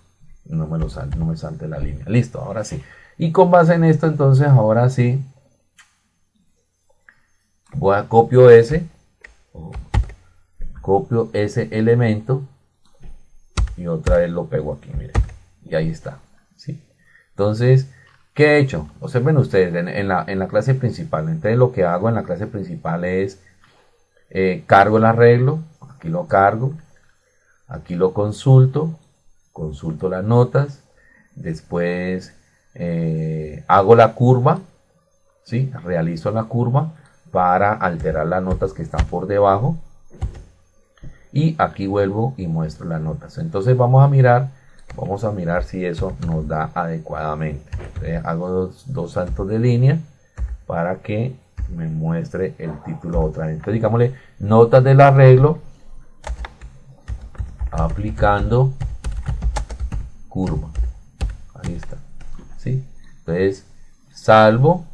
no me lo sal, no me salte la línea, listo, ahora sí, y con base en esto entonces ahora sí, voy a copio ese. Copio ese elemento. Y otra vez lo pego aquí miren y ahí está. ¿sí? entonces ¿qué he hecho? observen ustedes en, la, en, la, clase principal. Entonces lo que hago en la clase principal es eh, cargo el arreglo. Aquí lo cargo. Aquí lo consulto. Consulto las notas. Después eh, hago la curva. ¿sí? realizo la curva para alterar las notas que están por debajo. Y aquí vuelvo y muestro las notas. Entonces vamos a mirar vamos a mirar si eso nos da adecuadamente. Hago dos, saltos de línea para que me muestre el título otra vez. Entonces digámosle notas del arreglo aplicando curva. Ahí está. ¿sí? entonces salvo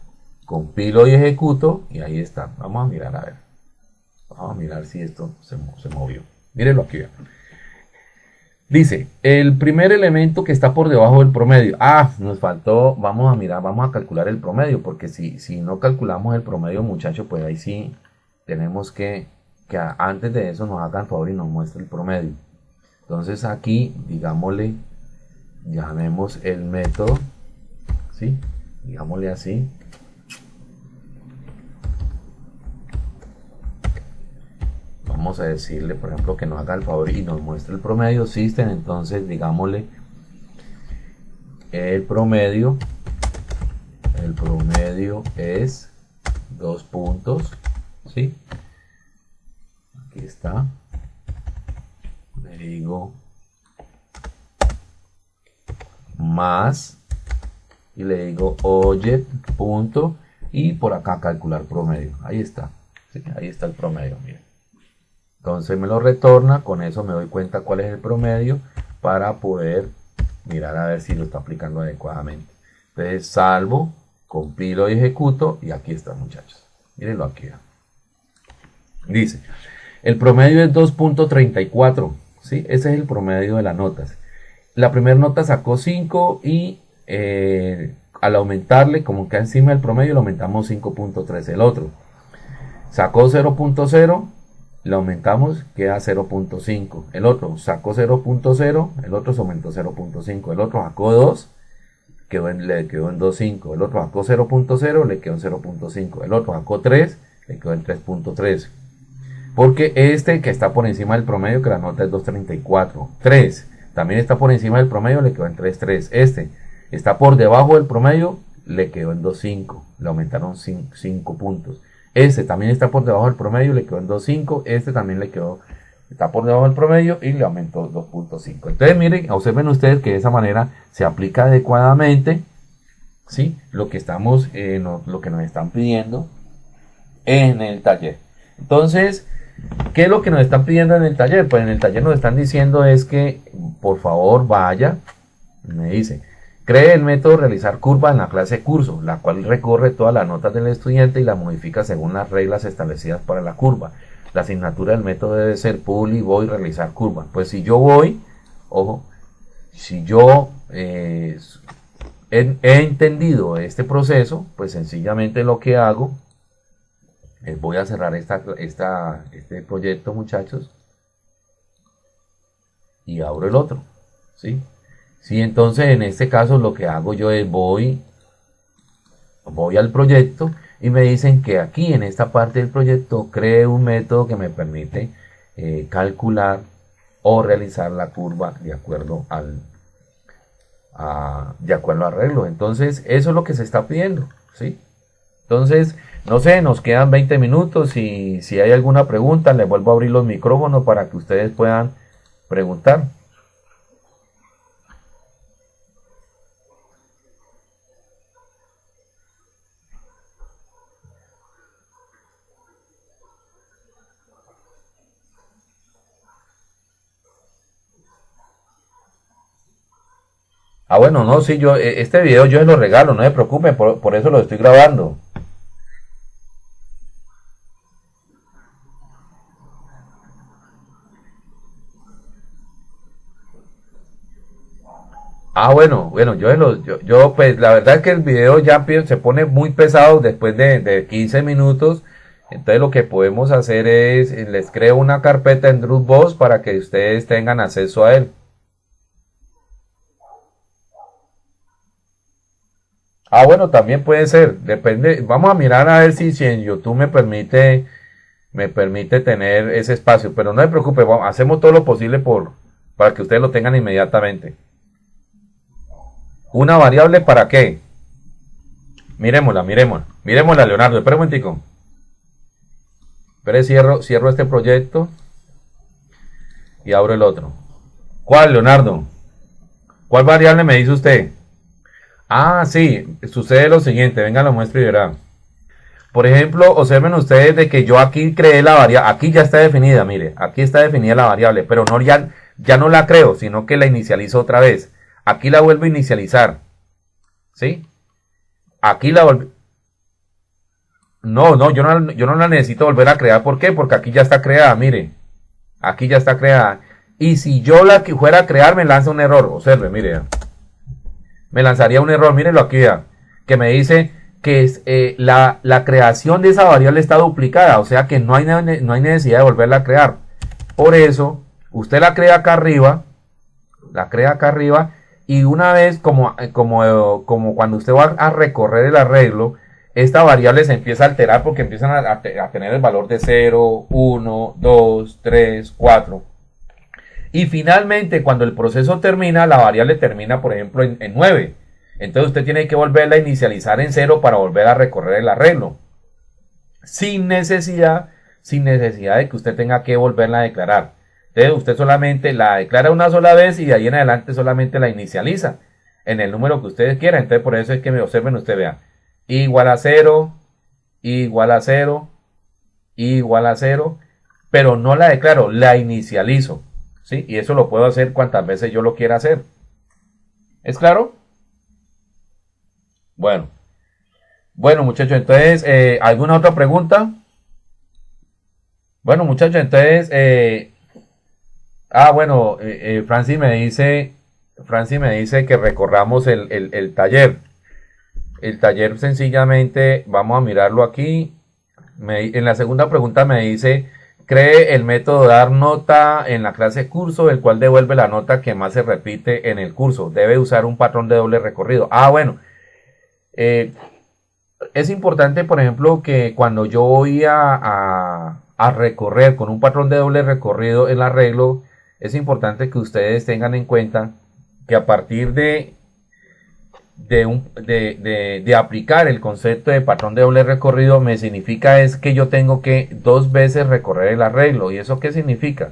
compilo y ejecuto y ahí está. Vamos a mirar a ver. Vamos a mirar si esto se, movió. Mírenlo aquí. Dice, el primer elemento que está por debajo del promedio. Ah, nos faltó, vamos a mirar, vamos a calcular el promedio, porque si, si no calculamos el promedio, muchachos, pues ahí sí tenemos que, que antes de eso nos hagan favor y nos muestre el promedio. Entonces aquí, digámosle, llamemos el método, ¿sí? Digámosle así, vamos a decirle, por ejemplo, que nos haga el favor y nos muestre el promedio system, entonces digámosle el promedio, el promedio es dos puntos, ¿sí? Aquí está. Le digo más y le digo oye punto y por acá calcular promedio. Ahí está. Ahí está el promedio, miren. Entonces me lo retorna, con eso me doy cuenta cuál es el promedio para poder mirar a ver si lo está aplicando adecuadamente. Entonces salvo, compilo y ejecuto y aquí está muchachos. Mírenlo aquí. Dice, el promedio es 2.34, ¿sí? Ese es el promedio de las notas. La primera nota sacó 5 y eh, al aumentarle, como que encima del promedio, le aumentamos 5.3 el otro. Sacó 0.0 le aumentamos, queda 0.5. El otro sacó 0.0, el otro se aumentó 0.5. El otro sacó 2, quedó le quedó en 2.5. El otro sacó 0.0, le quedó en 0.5. El otro sacó 3, le quedó en 3.3. Porque este que está por encima del promedio, que la nota es 2.34. 3, también está por encima del promedio, le quedó en 3.3. Este está por debajo del promedio, le quedó en 2.5. Le aumentaron 5 puntos. Este también está por debajo del promedio, le quedó en 2.5. Este también le quedó está por debajo del promedio y le aumentó 2.5. Entonces miren, observen ustedes que de esa manera se aplica adecuadamente ¿sí? lo, que estamos, eh, lo que nos están pidiendo en el taller. Entonces, ¿qué es lo que nos están pidiendo en el taller? Pues en el taller nos están diciendo es que por favor vaya, me dice, cree el método realizar curva en la clase curso, la cual recorre todas las notas del estudiante y la modifica según las reglas establecidas para la curva. La asignatura del método debe ser publi, voy, realizar curva. Pues si yo voy, ojo, si yo eh, he, entendido este proceso, pues sencillamente lo que hago es voy a cerrar esta, esta, este proyecto, muchachos, y abro el otro, ¿sí? Sí, entonces en este caso lo que hago yo es voy, voy al proyecto y me dicen que aquí en esta parte del proyecto cree un método que me permite eh, calcular o realizar la curva de acuerdo al de acuerdo al arreglo. Entonces, eso es lo que se está pidiendo, ¿sí? Entonces, no sé, nos quedan 20 minutos y si hay alguna pregunta, le vuelvo a abrir los micrófonos para que ustedes puedan preguntar. Ah, bueno, no, sí, yo, eh, este video yo lo regalo, no se preocupen, por, por eso lo estoy grabando. Ah, bueno, bueno, yo, yo, yo, pues la verdad es que el video ya se pone muy pesado después de, de 15 minutos. Entonces lo que podemos hacer es, les creo una carpeta en Dropbox para que ustedes tengan acceso a él. Ah, bueno, también puede ser. Depende. Vamos a mirar a ver si, si en YouTube me permite, me permite tener ese espacio. Pero no se preocupe, hacemos todo lo posible por, para que ustedes lo tengan inmediatamente. Una variable para qué? Miremosla, miremosla. Miremosla, Leonardo. Espera un momentico. Espera, cierro, cierro este proyecto. Y abro el otro. ¿Cuál, Leonardo? ¿Cuál variable me dice usted? Ah, sí, sucede lo siguiente, venga, lo muestro y verá. Por ejemplo, observen ustedes de que yo aquí creé la variable, aquí ya está definida, mire, aquí está definida la variable, pero no ya, ya no la creo, sino que la inicializo otra vez. Aquí la vuelvo a inicializar. ¿Sí? Aquí la vuelvo. No, no yo, no, yo no la necesito volver a crear. ¿Por qué? Porque aquí ya está creada, mire. Aquí ya está creada. Y si yo la fuera a crear, me lanza un error. Observe, mire me lanzaría un error, mírenlo aquí, que me dice que eh, la, creación de esa variable está duplicada, o sea que no hay, no hay necesidad de volverla a crear. Por eso, usted la crea acá arriba, la crea acá arriba, y una vez, como, eh, como, como cuando usted va a recorrer el arreglo, esta variable se empieza a alterar porque empiezan a, a tener el valor de 0, 1, 2, 3, 4. Y finalmente, cuando el proceso termina, la variable termina, por ejemplo, en, 9. Entonces usted tiene que volverla a inicializar en 0 para volver a recorrer el arreglo. Sin necesidad, sin necesidad de que usted tenga que volverla a declarar. Entonces usted solamente la declara una sola vez y de ahí en adelante solamente la inicializa en el número que ustedes quieran. Entonces por eso es que me observen, usted vea. Igual a 0, igual a 0, igual a 0. Pero no la declaro, la inicializo. ¿Sí? Y eso lo puedo hacer cuantas veces yo lo quiera hacer. ¿Es claro? Bueno. Bueno, muchachos, entonces, eh, ¿alguna otra pregunta? Bueno, muchachos, entonces, eh, ah, bueno, eh, Francis me dice, Francis me dice que recorramos el, el taller. El taller sencillamente, vamos a mirarlo aquí. En la segunda pregunta me dice Cree el método dar nota en la clase curso, el cual devuelve la nota que más se repite en el curso. Debe usar un patrón de doble recorrido. Ah, bueno. Eh, es importante, por ejemplo, que cuando yo voy a, a recorrer con un patrón de doble recorrido el arreglo, es importante que ustedes tengan en cuenta que a partir de de, un, de, de, aplicar el concepto de patrón de doble recorrido me significa es que yo tengo que dos veces recorrer el arreglo. ¿Y eso qué significa?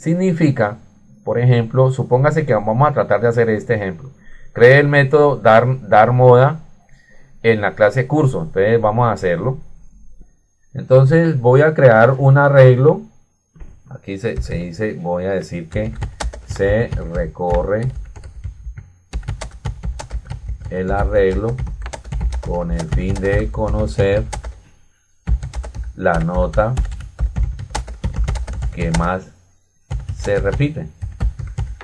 significa, por ejemplo, supóngase que vamos a tratar de hacer este ejemplo. Cree el método dar, dar moda en la clase curso. Entonces vamos a hacerlo. Entonces voy a crear un arreglo. Aquí se, se dice, voy a decir que se recorre el arreglo con el fin de conocer la nota que más se repite.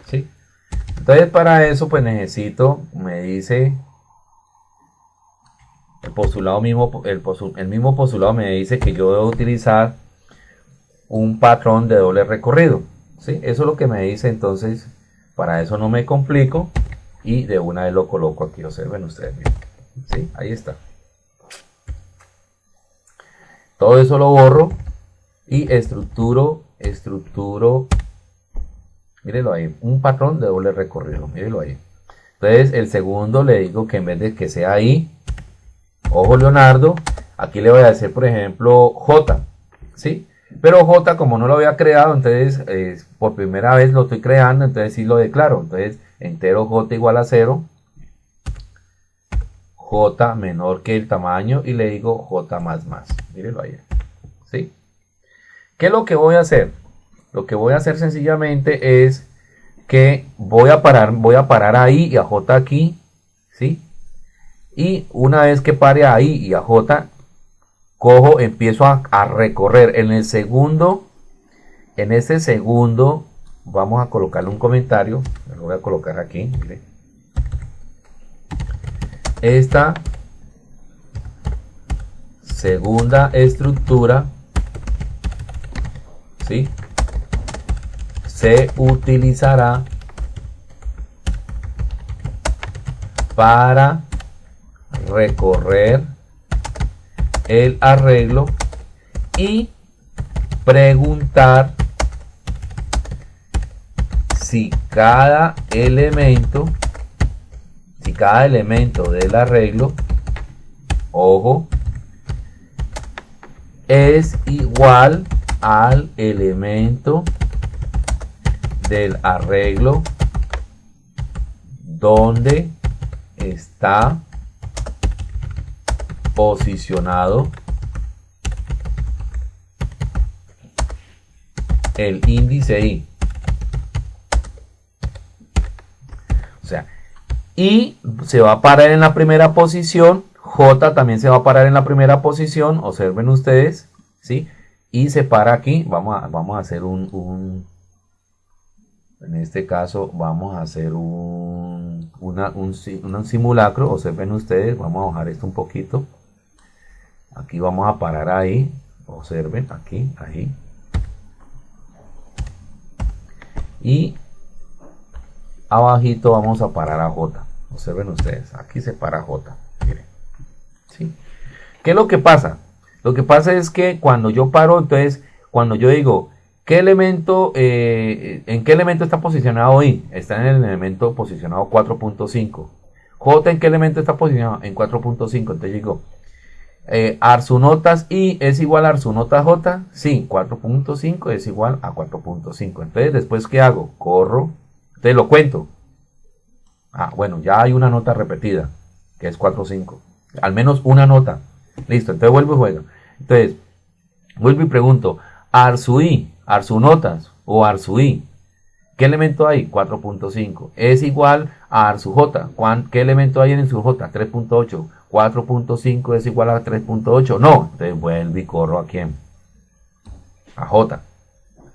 ¿sí? Entonces para eso pues necesito, me dice el postulado mismo, el, mismo postulado me dice que yo debo utilizar un patrón de doble recorrido. ¿sí? Eso es lo que me dice entonces, para eso no me complico y de una vez lo coloco aquí, observen ustedes. ¿sí? Ahí está. Todo eso lo borro y estructuro, estructuro, mírenlo ahí, un patrón de doble recorrido, mírenlo ahí. Entonces el segundo le digo que en vez de que sea ahí, ojo Leonardo, aquí le voy a decir por ejemplo J, ¿sí? Pero J como no lo había creado, entonces eh, por primera vez lo estoy creando, entonces sí lo declaro. Entonces entero J igual a 0, J menor que el tamaño y le digo J más más. Mírenlo ahí. ¿Sí? ¿Qué es lo que voy a hacer? Lo que voy a hacer sencillamente es que voy a parar, voy a parar ahí y a J aquí, ¿sí? Y una vez que pare ahí y a J, cojo, empiezo a, recorrer. En el segundo, en ese segundo, vamos a colocarle un comentario. Lo voy a colocar aquí. Esta segunda estructura ¿sí? se utilizará para recorrer el arreglo y preguntar si cada elemento si cada elemento del arreglo ojo es igual al elemento del arreglo donde está posicionado el índice I. I se va a parar en la primera posición, J también se va a parar en la primera posición, observen ustedes, ¿sí? Y se para aquí, vamos a, vamos a hacer un, un en este caso vamos a hacer un, un, un simulacro, observen ustedes, vamos a bajar esto un poquito, Aquí vamos a parar ahí. Observen aquí, ahí. Y abajito vamos a parar a J. Observen ustedes, aquí se para J. Miren. ¿Sí? ¿Qué es lo que pasa? Lo que pasa es que cuando yo paro, entonces, cuando yo digo, ¿qué elemento, eh, en qué elemento está posicionado I? Está en el elemento posicionado 4.5. J en qué elemento está posicionado? En 4.5. Entonces digo, eh, Arsunotas I es igual a Arsunotas J. Sí, 4.5 es igual a 4.5. Entonces, después, ¿qué hago? Corro. Te lo cuento. Ah, bueno, ya hay una nota repetida, que es 4.5. Al menos una nota. Listo, entonces vuelvo y juego. Entonces, vuelvo y pregunto, I, Arsunotas o I ¿qué elemento hay? 4.5. Es igual a J. ¿Qué elemento hay en su J? 3.8. 4.5 es igual a 3.8. No, entonces vuelve y corro a quién? A J.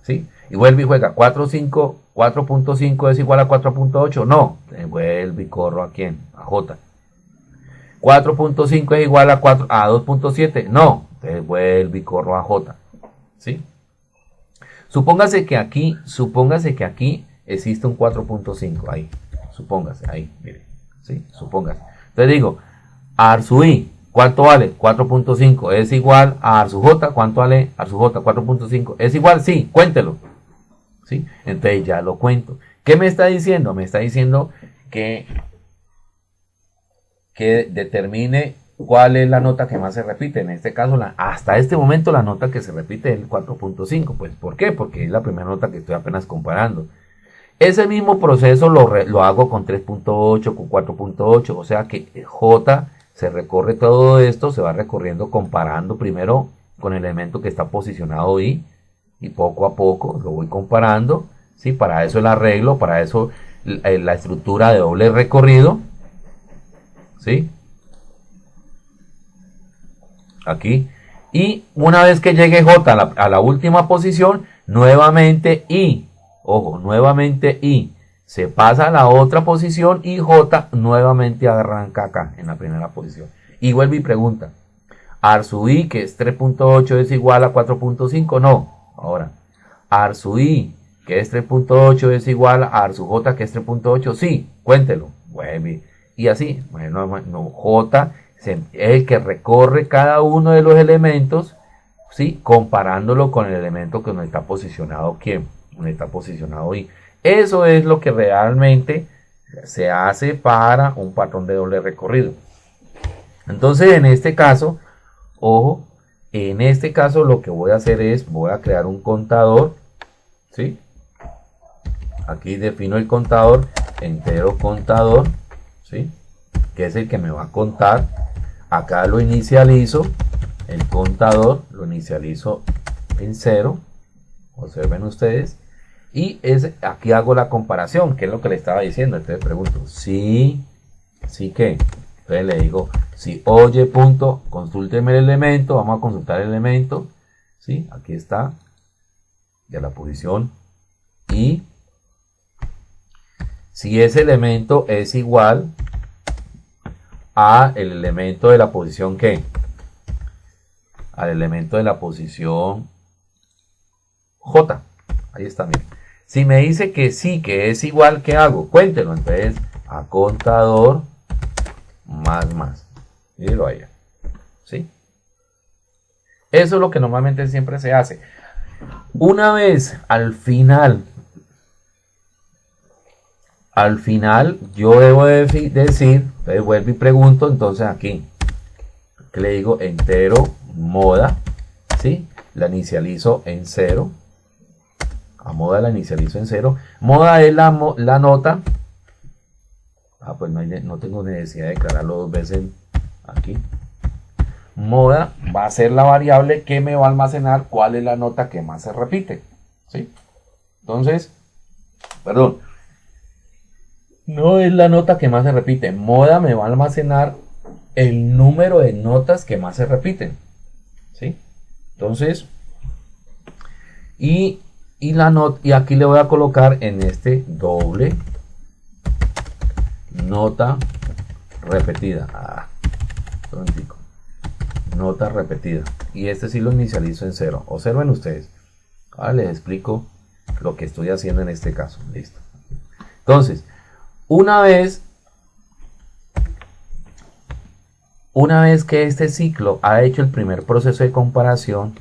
¿Sí? Y vuelve y juega 4.5 4.5 es igual a 4.8. No, entonces vuelve y corro a quién? A J. 4.5 es igual a, 4, a 2.7. No, entonces vuelve y corro a J. ¿Sí? Supóngase que aquí, supóngase que aquí existe un 4.5 ahí. Supóngase, ahí, mire. ¿Sí? Supóngase. Entonces digo, Arsu I, ¿cuánto vale? 4.5. ¿Es igual a Arsu J? ¿Cuánto vale Arsu J? 4.5. ¿Es igual? Sí, cuéntelo. Entonces ya lo cuento. ¿Qué me está diciendo? Me está diciendo que, que determine ¿cuál es la nota que más se repite? En este caso, la, hasta este momento la nota que se repite es el 4.5. Pues, ¿por qué? Porque es la primera nota que estoy apenas comparando. Ese mismo proceso lo, lo hago con 3.8, con 4.8, o sea que J se recorre todo esto, se va recorriendo comparando primero con el elemento que está posicionado ahí y poco a poco lo voy comparando, ¿sí? Para eso el arreglo, para eso eh, la estructura de doble recorrido, ¿sí? Aquí. Y una vez que llegue J a la, última posición, nuevamente I Ojo, nuevamente I se pasa a la otra posición y J nuevamente arranca acá en la primera posición. Y vuelve y pregunta, Arsu I, que es 3.8, es igual a 4.5? No. Ahora, Arsu I, que es 3.8, es igual a Arsu J, que es 3.8? Sí, cuéntelo. Vuelve. Y así, bueno, J es el que recorre cada uno de los elementos, ¿sí? comparándolo con el elemento que no está posicionado, ¿quién? está posicionado y Eso es lo que realmente se hace para un patrón de doble recorrido. Entonces, en este caso, ojo, en este caso lo que voy a hacer es, voy a crear un contador, ¿sí? Aquí defino el contador, entero contador, ¿sí? Que es el que me va a contar. Acá lo inicializo, el contador lo inicializo en cero. Observen ustedes. Y es, aquí hago la comparación, que es lo que le estaba diciendo. Entonces pregunto, sí, sí que. Entonces le digo, si oye punto, consúlteme el elemento, vamos a consultar el elemento. ¿sí? Aquí está, de la posición. Y si ese elemento es igual a el elemento de la posición que al elemento de la posición J. Ahí está, miren. Si me dice que sí, que es igual, ¿qué hago? Cuéntelo. Entonces, a contador más más. Míralo allá. ¿Sí? Eso es lo que normalmente siempre se hace. Una vez al final, al final yo debo decir, entonces vuelvo y pregunto, entonces aquí, que le digo entero moda, ¿sí? La inicializo en cero a moda la inicializo en cero. Moda es la nota. Ah, pues no, tengo necesidad de declararlo dos veces aquí. Moda va a ser la variable que me va a almacenar cuál es la nota que más se repite. ¿Sí? Entonces, perdón. No es la nota que más se repite. Moda me va a almacenar el número de notas que más se repiten. ¿Sí? Entonces, y y la nota y aquí le voy a colocar en este doble nota repetida. Ah, nota repetida. Y este sí lo inicializo en cero. Observen ustedes. Ahora les explico lo que estoy haciendo en este caso. Listo. Entonces una vez una vez que este ciclo ha hecho el primer proceso de comparación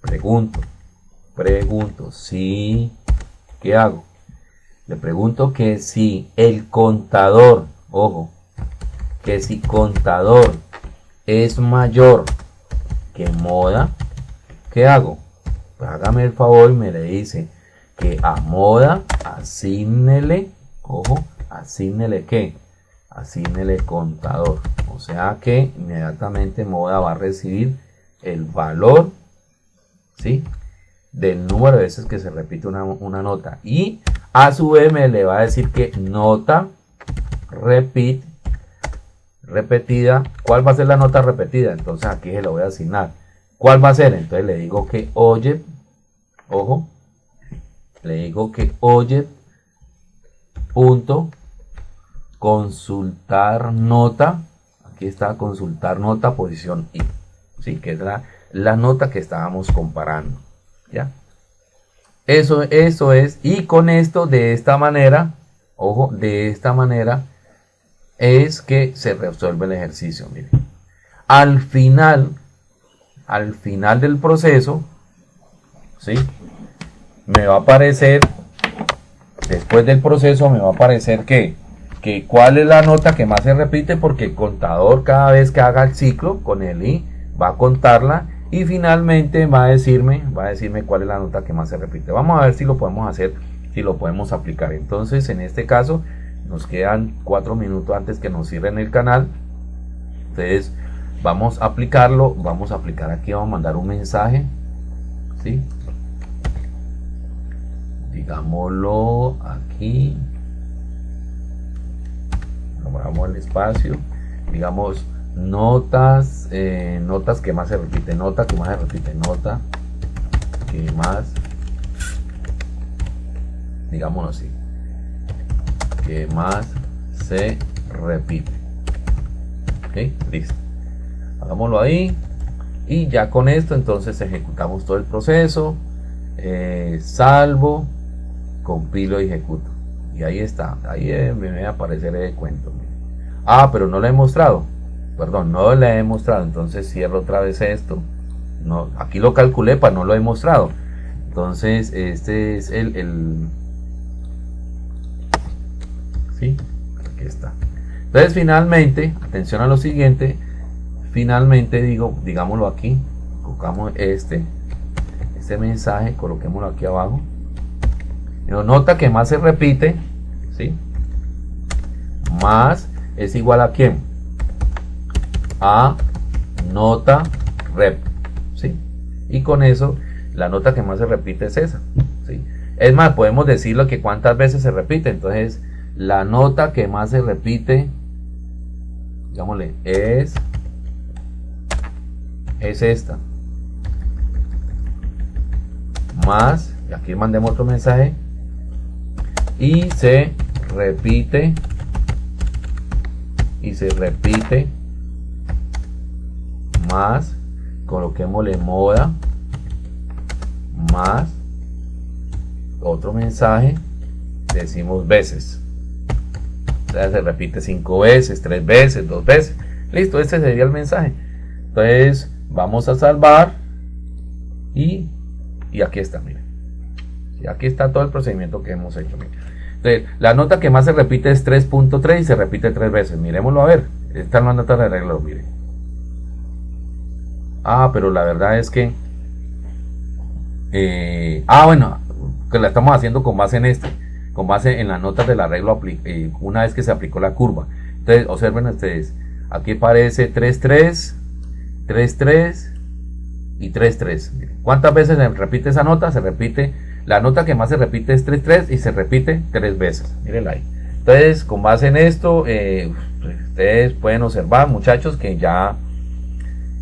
pregunto pregunto, si, ¿qué hago? Le pregunto que si el contador, ojo, que si contador es mayor que moda, ¿qué hago? Hágame el favor y me le dice que a moda asignele, ojo, asignele qué? Asignele contador. O sea que inmediatamente moda va a recibir el valor, ¿sí? del número de veces que se repite una, nota. Y a su me le va a decir que nota repeat repetida. ¿Cuál va a ser la nota repetida? Entonces aquí se lo voy a asignar. ¿Cuál va a ser? Entonces le digo que oye, ojo, le digo que oye punto consultar nota. Aquí está consultar nota posición I. Sí, que es la, la nota que estábamos comparando. ¿Ya? Eso, eso es. Y con esto, de esta manera, ojo, de esta manera, es que se resuelve el ejercicio. Miren. Al final, al final del proceso, ¿sí? Me va a aparecer, después del proceso, me va a aparecer que, que cuál es la nota que más se repite porque el contador cada vez que haga el ciclo con el i va a contarla y finalmente va a decirme va a decirme cuál es la nota que más se repite. Vamos a ver si lo podemos hacer si lo podemos aplicar. Entonces en este caso nos quedan cuatro minutos antes que nos cierren el canal. Entonces vamos a aplicarlo vamos a aplicar aquí vamos a mandar un mensaje ¿sí? digámoslo aquí. Vamos al espacio. Digamos notas eh, notas que más se repite nota que más se repite nota que más digámoslo así que más se repite. Ok listo. Hagámoslo ahí y ya con esto entonces ejecutamos todo el proceso eh, salvo compilo y ejecuto. Y ahí está ahí me va a aparecer el cuento ah pero no le he mostrado perdón no le he mostrado entonces cierro otra vez esto. No aquí lo calculé para no lo he mostrado. Entonces este es el, el sí aquí está. Entonces finalmente atención a lo siguiente finalmente digo digámoslo aquí colocamos este este mensaje coloquémoslo aquí abajo. Nota que más se repite ¿sí? más es igual a quién a nota rep ¿sí? y con eso la nota que más se repite es esa ¿sí? es más podemos decirlo que cuántas veces se repite entonces la nota que más se repite digámosle es es esta más y aquí mandemos otro mensaje y se repite y se repite más coloquémosle moda más otro mensaje decimos veces. O sea se repite cinco veces tres veces dos veces. Listo este sería el mensaje. Entonces vamos a salvar y, y aquí está miren y aquí está todo el procedimiento que hemos hecho entonces, la nota que más se repite es 3.3 y se repite tres veces. Miremoslo a ver. Esta es la nota de arreglo miren ah pero la verdad es que eh, ah bueno que la estamos haciendo con base en este con base en las notas del arreglo eh, una vez que se aplicó la curva entonces observen ustedes aquí aparece 3.3 3-3 y 3-3. ¿Cuántas veces se repite esa nota? Se repite, la nota que más se repite es 3-3 y se repite tres veces. Miren ahí. Entonces, con base en esto, eh, ustedes pueden observar, muchachos, que ya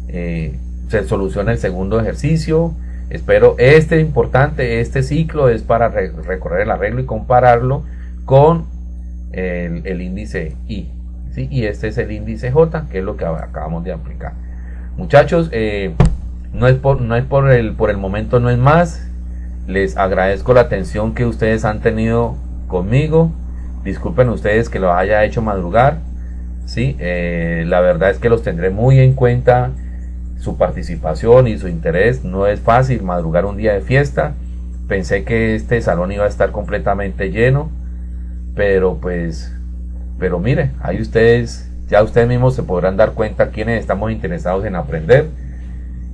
eh, se soluciona el segundo ejercicio. Espero este importante, este ciclo es para recorrer el arreglo y compararlo con el, índice I. ¿sí? Y este es el índice J, que es lo que acabamos de aplicar. Muchachos, eh, no es, por, no es por, el, por el momento, no es más. Les agradezco la atención que ustedes han tenido conmigo. Disculpen ustedes que lo haya hecho madrugar. ¿sí? Eh, la verdad es que los tendré muy en cuenta. Su participación y su interés. No es fácil madrugar un día de fiesta. Pensé que este salón iba a estar completamente lleno. Pero pues, pero mire, ahí ustedes ya ustedes mismos se podrán dar cuenta quienes estamos interesados en aprender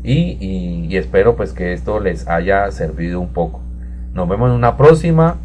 y, espero pues que esto les haya servido un poco. Nos vemos en una próxima.